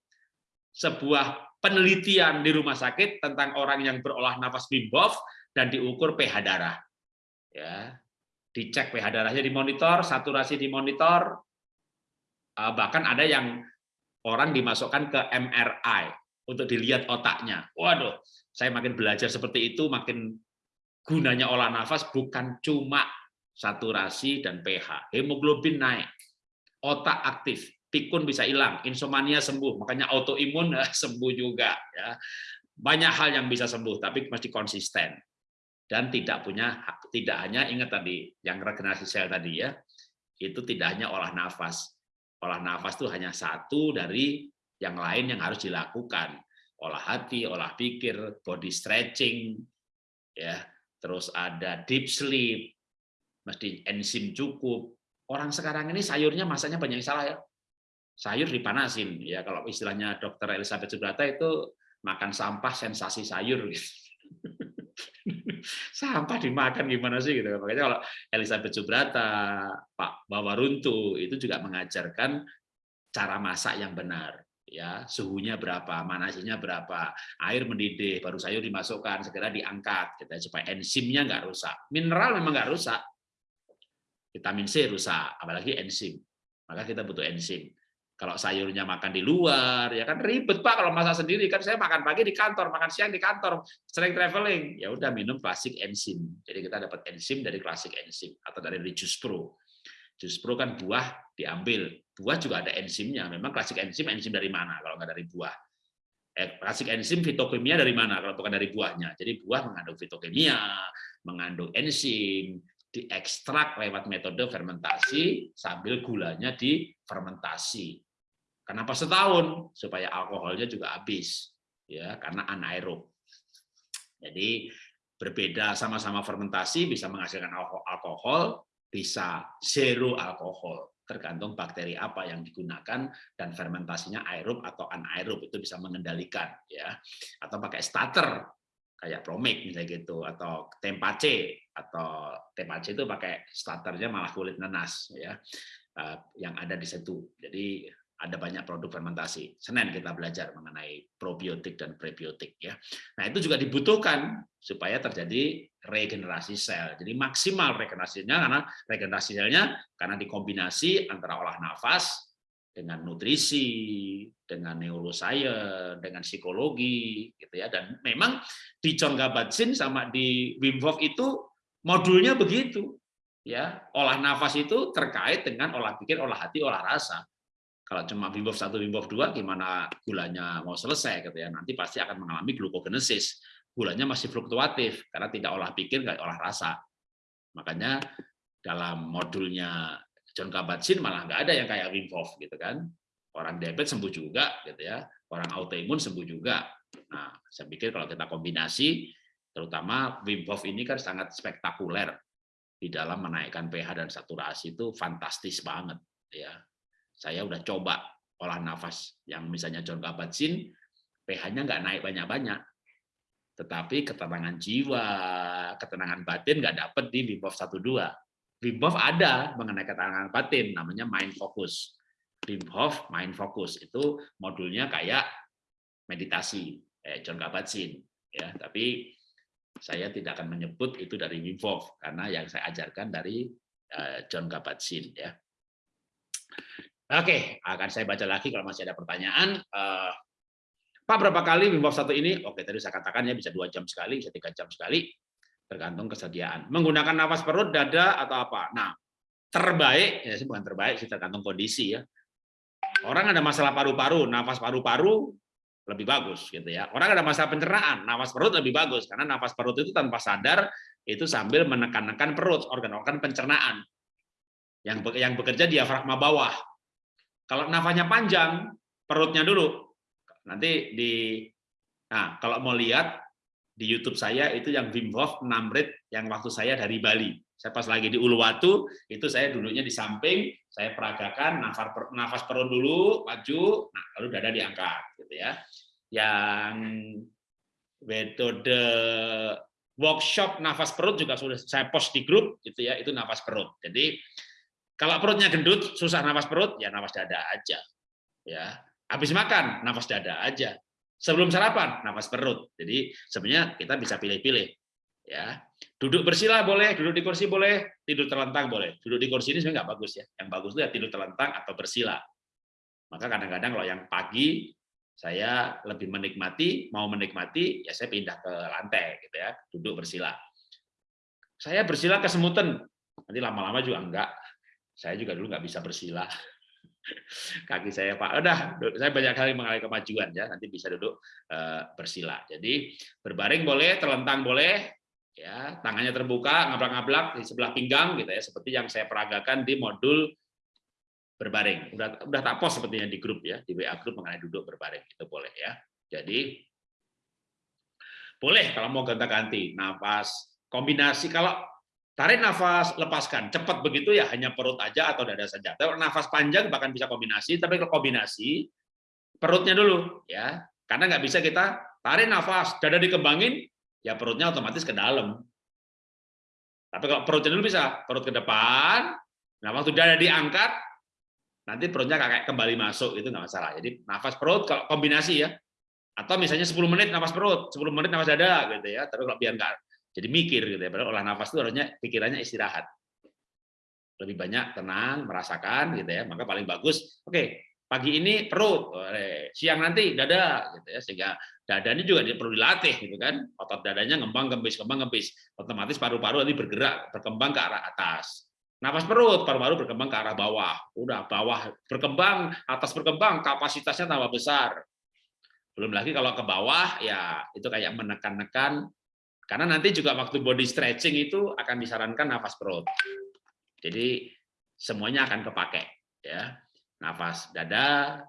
sebuah penelitian di rumah sakit tentang orang yang berolah nafas Wim Hof dan diukur pH darah. Ya dicek pH darahnya di monitor saturasi di monitor. Eh, bahkan ada yang orang dimasukkan ke MRI untuk dilihat otaknya. Waduh saya makin belajar seperti itu, makin gunanya olah nafas bukan cuma saturasi dan pH. Hemoglobin naik, otak aktif, pikun bisa hilang, insomnia sembuh, makanya autoimun sembuh juga. Ya. Banyak hal yang bisa sembuh, tapi mesti konsisten dan tidak punya tidak hanya ingat tadi yang regenerasi sel tadi ya, itu tidak hanya olah nafas. Olah nafas itu hanya satu dari yang lain yang harus dilakukan olah hati, olah pikir, body stretching, ya, terus ada deep sleep, mesti enzim cukup. Orang sekarang ini sayurnya masanya banyak yang salah ya. Sayur dipanasin, ya kalau istilahnya dokter Elizabeth Subrata itu makan sampah sensasi sayur. Gitu. sampah dimakan gimana sih gitu. Makanya kalau Elizabeth Subrata, Pak Bawaruntu itu juga mengajarkan cara masak yang benar ya suhunya berapa, manasinya berapa, air mendidih, baru sayur dimasukkan, segera diangkat, gitu, supaya enzimnya nggak rusak. Mineral memang nggak rusak, vitamin C rusak, apalagi enzim. Maka kita butuh enzim. Kalau sayurnya makan di luar, ya kan ribet pak kalau masak sendiri kan saya makan pagi di kantor, makan siang di kantor, sering traveling, ya udah minum klasik enzim. Jadi kita dapat enzim dari klasik enzim atau dari Jus Pro. Jus Pro kan buah diambil. Buah juga ada enzimnya. Memang klasik enzim, enzim dari mana kalau nggak dari buah? Eh, klasik enzim fitokimia dari mana kalau bukan dari buahnya? Jadi buah mengandung fitokimia, mengandung enzim, diekstrak lewat metode fermentasi sambil gulanya difermentasi. Kenapa setahun? Supaya alkoholnya juga habis, ya karena anaerob. Jadi berbeda sama-sama fermentasi bisa menghasilkan alkohol, bisa zero alkohol tergantung bakteri apa yang digunakan dan fermentasinya aerob atau anaerob itu bisa mengendalikan ya atau pakai starter kayak promik misalnya gitu atau tempace atau tempace itu pakai starternya malah kulit nanas ya eh, yang ada di situ jadi ada banyak produk fermentasi. Senin kita belajar mengenai probiotik dan prebiotik ya. Nah, itu juga dibutuhkan supaya terjadi regenerasi sel. Jadi maksimal regenerasinya karena regenerasi selnya karena dikombinasi antara olah nafas dengan nutrisi, dengan neuroscience, dengan psikologi gitu ya. Dan memang di John Kabat-Zinn sama di Wim Hof itu modulnya begitu. Ya, olah nafas itu terkait dengan olah pikir, olah hati, olah rasa kalau cuma Wim Hof 1, Wim Hof 2, gimana gulanya mau selesai gitu ya. Nanti pasti akan mengalami glukogenesis. Gulanya masih fluktuatif karena tidak olah pikir, nggak olah rasa. Makanya dalam modulnya John Kabat-Zinn malah nggak ada yang kayak Wim gitu kan. Orang diabetes sembuh juga gitu ya. Orang autoimun sembuh juga. Nah, saya pikir kalau kita kombinasi terutama Wim Hof ini kan sangat spektakuler di dalam menaikkan pH dan saturasi itu fantastis banget ya saya udah coba olah nafas yang misalnya John Kabat-Zinn, pH-nya nggak naik banyak-banyak. Tetapi ketenangan jiwa, ketenangan batin nggak dapat di Wim Hof 1 2. Wim Hof ada mengenai ketenangan batin, namanya mind focus. Wim Hof mind focus itu modulnya kayak meditasi, eh, John Kabat-Zinn. Ya, tapi saya tidak akan menyebut itu dari Wim Hof karena yang saya ajarkan dari eh, John Kabat-Zinn ya. Oke, akan saya baca lagi kalau masih ada pertanyaan. Uh, Pak, berapa kali Wim Hof satu ini? Oke, tadi saya katakan ya bisa dua jam sekali, bisa tiga jam sekali, tergantung kesediaan. Menggunakan nafas perut, dada, atau apa? Nah, terbaik, ya bukan terbaik, sih tergantung kondisi ya. Orang ada masalah paru-paru, nafas paru-paru lebih bagus gitu ya. Orang ada masalah pencernaan, nafas perut lebih bagus karena nafas perut itu tanpa sadar itu sambil menekan-nekan perut, organ-organ pencernaan yang yang bekerja diafragma bawah. Kalau nafasnya panjang, perutnya dulu. Nanti di Nah, kalau mau lihat di YouTube saya itu yang Wim Hof 6 menit yang waktu saya dari Bali. Saya pas lagi di Uluwatu, itu saya duduknya di samping, saya peragakan nafas nafas perut dulu, maju, nah lalu dada diangkat gitu ya. Yang metode workshop nafas perut juga sudah saya post di grup gitu ya, itu nafas perut. Jadi kalau perutnya gendut, susah nafas perut, ya nafas dada aja. Ya, habis makan, nafas dada aja. Sebelum sarapan, nafas perut. Jadi sebenarnya kita bisa pilih-pilih. Ya, duduk bersila boleh, duduk di kursi boleh, tidur terlentang boleh. Duduk di kursi ini sebenarnya nggak bagus ya. Yang bagus itu ya tidur terlentang atau bersila. Maka kadang-kadang kalau yang pagi saya lebih menikmati, mau menikmati, ya saya pindah ke lantai gitu ya, duduk bersila. Saya bersila kesemutan, nanti lama-lama juga enggak saya juga dulu nggak bisa bersila kaki saya pak. Udah saya banyak kali mengalami kemajuan ya. Nanti bisa duduk uh, bersila jadi berbaring boleh terlentang boleh ya. Tangannya terbuka ngablak-ngablak di sebelah pinggang gitu ya. Seperti yang saya peragakan di modul berbaring. Udah udah tak post sepertinya di grup ya. Di WA grup mengenai duduk berbaring. Itu boleh ya. Jadi boleh kalau mau ganti-ganti nafas kombinasi. Kalau Tarik nafas, lepaskan. Cepat begitu ya, hanya perut aja atau dada saja. Kalau nafas panjang bahkan bisa kombinasi, tapi kalau kombinasi, perutnya dulu. ya Karena nggak bisa kita tarik nafas, dada dikembangin, ya perutnya otomatis ke dalam. Tapi kalau perutnya dulu bisa, perut ke depan, nah waktu dada diangkat, nanti perutnya kayak kembali masuk, itu nggak masalah. Jadi nafas perut kalau kombinasi ya, atau misalnya 10 menit nafas perut, 10 menit nafas dada gitu ya. Tapi kalau biar nggak jadi mikir gitu ya. Padahal olah nafas itu harusnya pikirannya istirahat. Lebih banyak tenang, merasakan gitu ya. Maka paling bagus, oke, pagi ini perut, siang nanti dada gitu ya. Sehingga dada ini juga perlu dilatih gitu kan. Otot dadanya ngembang kempis, ngembang kempis. Otomatis paru-paru nanti bergerak, berkembang ke arah atas. Nafas perut, paru-paru berkembang ke arah bawah. Udah bawah berkembang, atas berkembang, kapasitasnya tambah besar. Belum lagi kalau ke bawah ya itu kayak menekan-nekan karena nanti juga waktu body stretching itu akan disarankan nafas perut. Jadi semuanya akan kepake ya. Nafas dada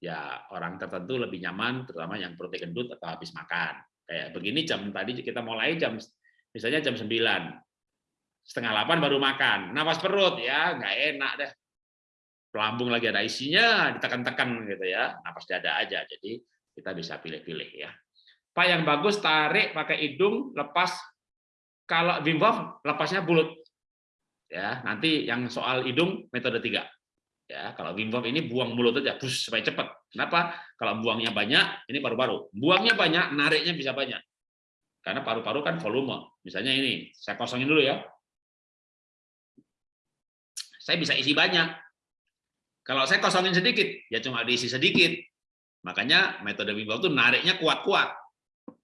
ya orang tertentu lebih nyaman terutama yang perutnya gendut atau habis makan. Kayak begini jam tadi kita mulai jam misalnya jam 9. Setengah 8 baru makan. Nafas perut ya nggak enak deh. Pelambung lagi ada isinya, ditekan-tekan gitu ya. Nafas dada aja. Jadi kita bisa pilih-pilih ya. Pak yang bagus tarik pakai hidung, lepas. Kalau Wim Hof lepasnya bulut. Ya, nanti yang soal hidung metode tiga. Ya, kalau Wim Hof ini buang mulut aja, bus supaya cepat. Kenapa? Kalau buangnya banyak, ini paru-paru. Buangnya banyak, nariknya bisa banyak. Karena paru-paru kan volume. Misalnya ini, saya kosongin dulu ya. Saya bisa isi banyak. Kalau saya kosongin sedikit, ya cuma diisi sedikit. Makanya metode Wim Hof itu nariknya kuat-kuat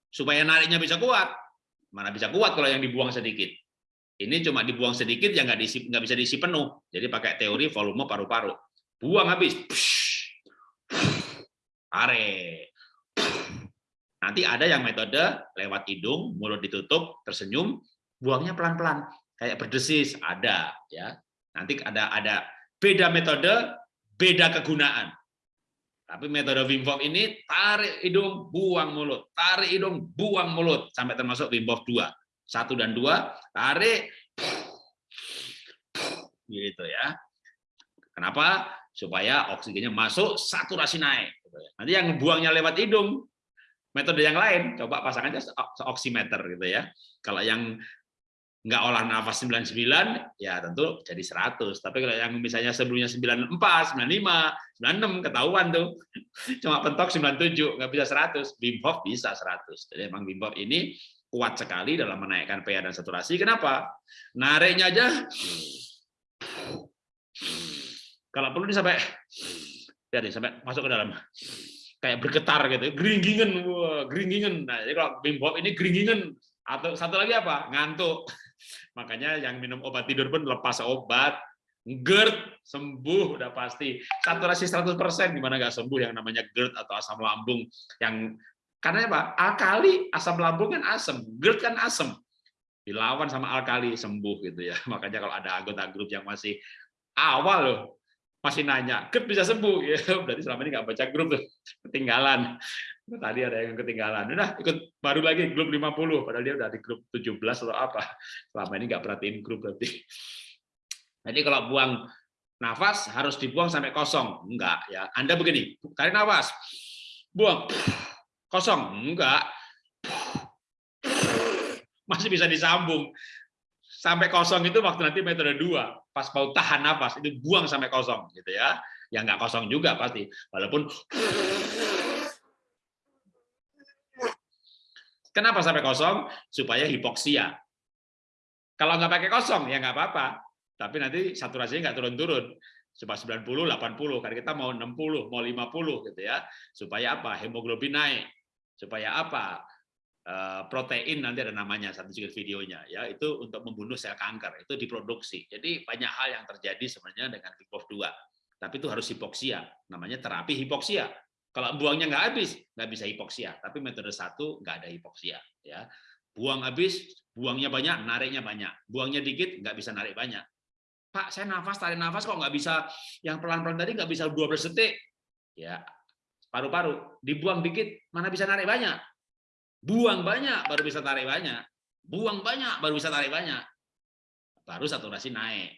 supaya nariknya bisa kuat. Mana bisa kuat kalau yang dibuang sedikit. Ini cuma dibuang sedikit yang nggak diisi bisa diisi penuh. Jadi pakai teori volume paru-paru. Buang habis. Tarik. Nanti ada yang metode lewat hidung, mulut ditutup, tersenyum, buangnya pelan-pelan, kayak berdesis ada ya. Nanti ada ada beda metode, beda kegunaan. Tapi metode Wim Hof ini tarik hidung, buang mulut, tarik hidung, buang mulut sampai termasuk Wim Hof 2. Satu dan dua, tarik gitu ya. Kenapa? Supaya oksigennya masuk, saturasi naik. Nanti yang buangnya lewat hidung, metode yang lain, coba pasang aja oximeter gitu ya. Kalau yang nggak olah nafas 99 ya tentu jadi 100 tapi kalau yang misalnya sebelumnya 94 95 96 ketahuan tuh. Cuma pentok 97 nggak bisa 100 Wim Hof bisa 100 jadi emang Wim Hof ini kuat sekali dalam menaikkan pH dan saturasi. Kenapa? Nariknya aja. Kalau perlu sampai ya sampai masuk ke dalam. Kayak bergetar gitu geringingan wah geringingan nah jadi kalau Wim Hof ini geringingan atau satu lagi apa? Ngantuk Makanya yang minum obat tidur pun lepas obat, GERD sembuh udah pasti. Saturasi 100% gimana nggak sembuh yang namanya GERD atau asam lambung yang karena apa? Alkali asam lambung kan asam, GERD kan asam. dilawan sama alkali sembuh gitu ya. Makanya kalau ada anggota grup yang masih awal loh masih nanya, grup bisa sembuh ya. Berarti selama ini nggak baca grup tuh, ketinggalan. Tadi ada yang ketinggalan. Udah ikut baru lagi grup 50 padahal dia udah di grup 17 atau apa. Selama ini nggak perhatiin grup berarti. Jadi kalau buang nafas harus dibuang sampai kosong. Enggak ya. Anda begini, tarik nafas. Buang. Kosong. Enggak masih bisa disambung sampai kosong itu waktu nanti metode dua. Pas mau tahan nafas itu buang sampai kosong gitu ya. Yang nggak kosong juga pasti. Walaupun kenapa sampai kosong? Supaya hipoksia. Kalau nggak pakai kosong ya nggak apa-apa. Tapi nanti saturasinya nggak turun-turun. Cuma 90 80 karena kita mau 60 mau 50 gitu ya. Supaya apa? Hemoglobin naik. Supaya apa protein nanti ada namanya satu juga videonya ya. Itu untuk membunuh sel kanker itu diproduksi. Jadi banyak hal yang terjadi sebenarnya dengan VIPOV 2 tapi itu harus hipoksia namanya terapi hipoksia. Kalau buangnya nggak habis nggak bisa hipoksia. Tapi metode satu nggak ada hipoksia ya. Buang habis buangnya banyak nariknya banyak. Buangnya dikit nggak bisa narik banyak. Pak saya nafas tarik nafas kok nggak bisa yang pelan-pelan tadi nggak bisa 12 detik? Ya paru-paru. Dibuang dikit mana bisa narik banyak Buang banyak baru bisa tarik banyak. Buang banyak baru bisa tarik banyak. Baru saturasi naik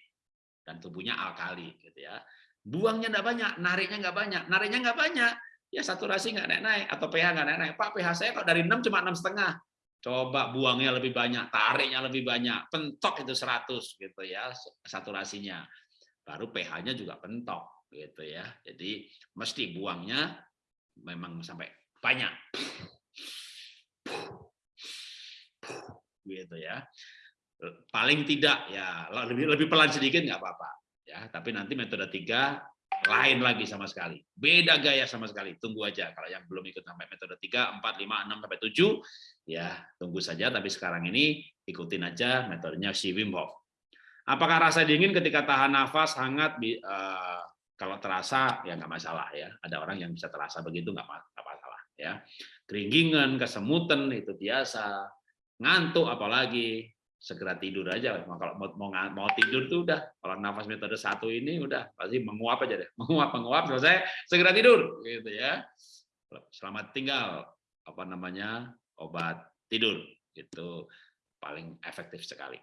dan tubuhnya alkali gitu ya. Buangnya enggak banyak, nariknya enggak banyak. Nariknya enggak banyak, ya saturasi enggak naik-naik atau pH enggak naik-naik. Pak, pH saya kok dari 6 cuma enam setengah. Coba buangnya lebih banyak, tariknya lebih banyak, pentok itu 100 gitu ya saturasinya. Baru pH-nya juga pentok gitu ya. Jadi mesti buangnya memang sampai banyak gitu ya. Paling tidak ya lebih lebih pelan sedikit nggak apa-apa ya. Tapi nanti metode tiga lain lagi sama sekali. Beda gaya sama sekali. Tunggu aja. Kalau yang belum ikut sampai metode tiga empat lima enam sampai tujuh ya tunggu saja. Tapi sekarang ini ikutin aja metodenya si Wim Hof. Apakah rasa dingin ketika tahan nafas hangat uh, kalau terasa ya nggak masalah ya. Ada orang yang bisa terasa begitu nggak masalah ya. Keringgingan kesemutan itu biasa. Ngantuk apalagi segera tidur aja. Kalau mau mau, mau tidur tuh udah. Kalau nafas metode satu ini udah pasti menguap aja deh. Menguap menguap selesai segera tidur gitu ya. Selamat tinggal apa namanya obat tidur itu paling efektif sekali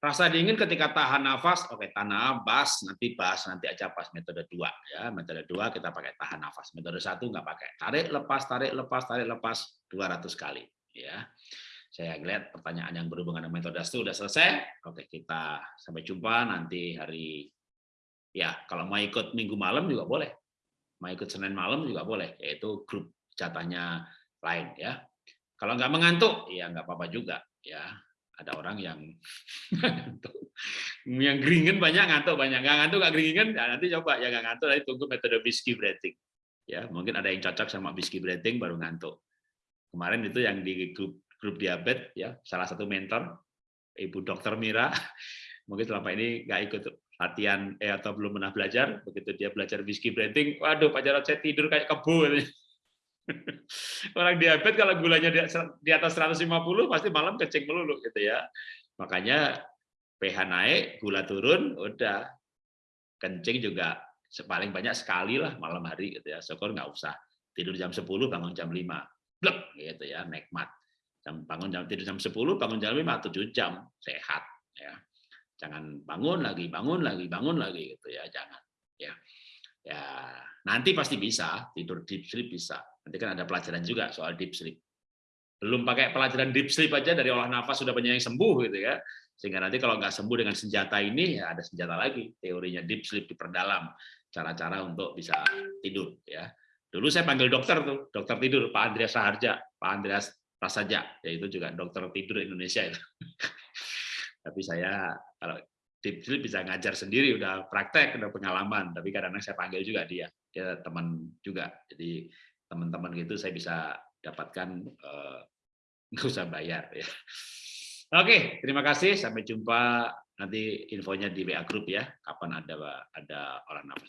Rasa dingin ketika tahan nafas, oke tahan nafas, nanti bahas nanti aja pas metode dua ya. Metode dua kita pakai tahan nafas. Metode satu nggak pakai. Tarik lepas, tarik lepas, tarik lepas 200 kali ya. Saya lihat pertanyaan yang berhubungan dengan metode itu sudah selesai. Oke, kita sampai jumpa nanti hari ya, kalau mau ikut minggu malam juga boleh. Mau ikut Senin malam juga boleh, yaitu grup jatahnya lain ya. Kalau nggak mengantuk, ya nggak apa-apa juga ya ada orang yang yang geringan banyak ngantuk banyak nggak ngantuk nggak geringan ya nanti coba. Ya nggak ngantuk nanti tunggu metode whiskey breathing ya mungkin ada yang cocok sama whiskey breathing baru ngantuk. Kemarin itu yang di grup grup diabetes ya salah satu mentor ibu dokter Mira. Mungkin selama ini nggak ikut latihan eh atau belum pernah belajar. Begitu dia belajar whiskey breathing waduh Pak Jarod saya tidur kayak kebo Orang diabetes kalau gulanya di atas 150 pasti malam kencing melulu gitu ya. Makanya pH naik, gula turun, udah kencing juga paling banyak sekali lah malam hari gitu ya. Syukur nggak usah tidur jam 10 bangun jam 5. Blek gitu ya, nikmat. Jam bangun jam tidur jam 10 bangun jam 5 7 jam sehat ya. Jangan bangun lagi, bangun lagi, bangun lagi gitu ya, jangan ya. Ya, nanti pasti bisa tidur deep sleep bisa Nanti kan ada pelajaran juga soal deep sleep. Belum pakai pelajaran deep sleep aja dari olah nafas sudah banyak yang sembuh gitu ya. Sehingga nanti kalau nggak sembuh dengan senjata ini ya ada senjata lagi teorinya deep sleep diperdalam cara-cara untuk bisa tidur ya. Dulu saya panggil dokter tuh, dokter tidur Pak Andreas Saharja, Pak Andreas Prasaja, yaitu juga dokter tidur Indonesia itu. Tapi saya kalau deep sleep bisa ngajar sendiri, udah praktek, udah pengalaman. Tapi kadang-kadang saya panggil juga dia, dia teman juga. Jadi teman-teman gitu saya bisa dapatkan eh, nggak usah bayar ya. Oke, terima kasih. Sampai jumpa nanti infonya di WA Group ya. Kapan ada ada orang nafas.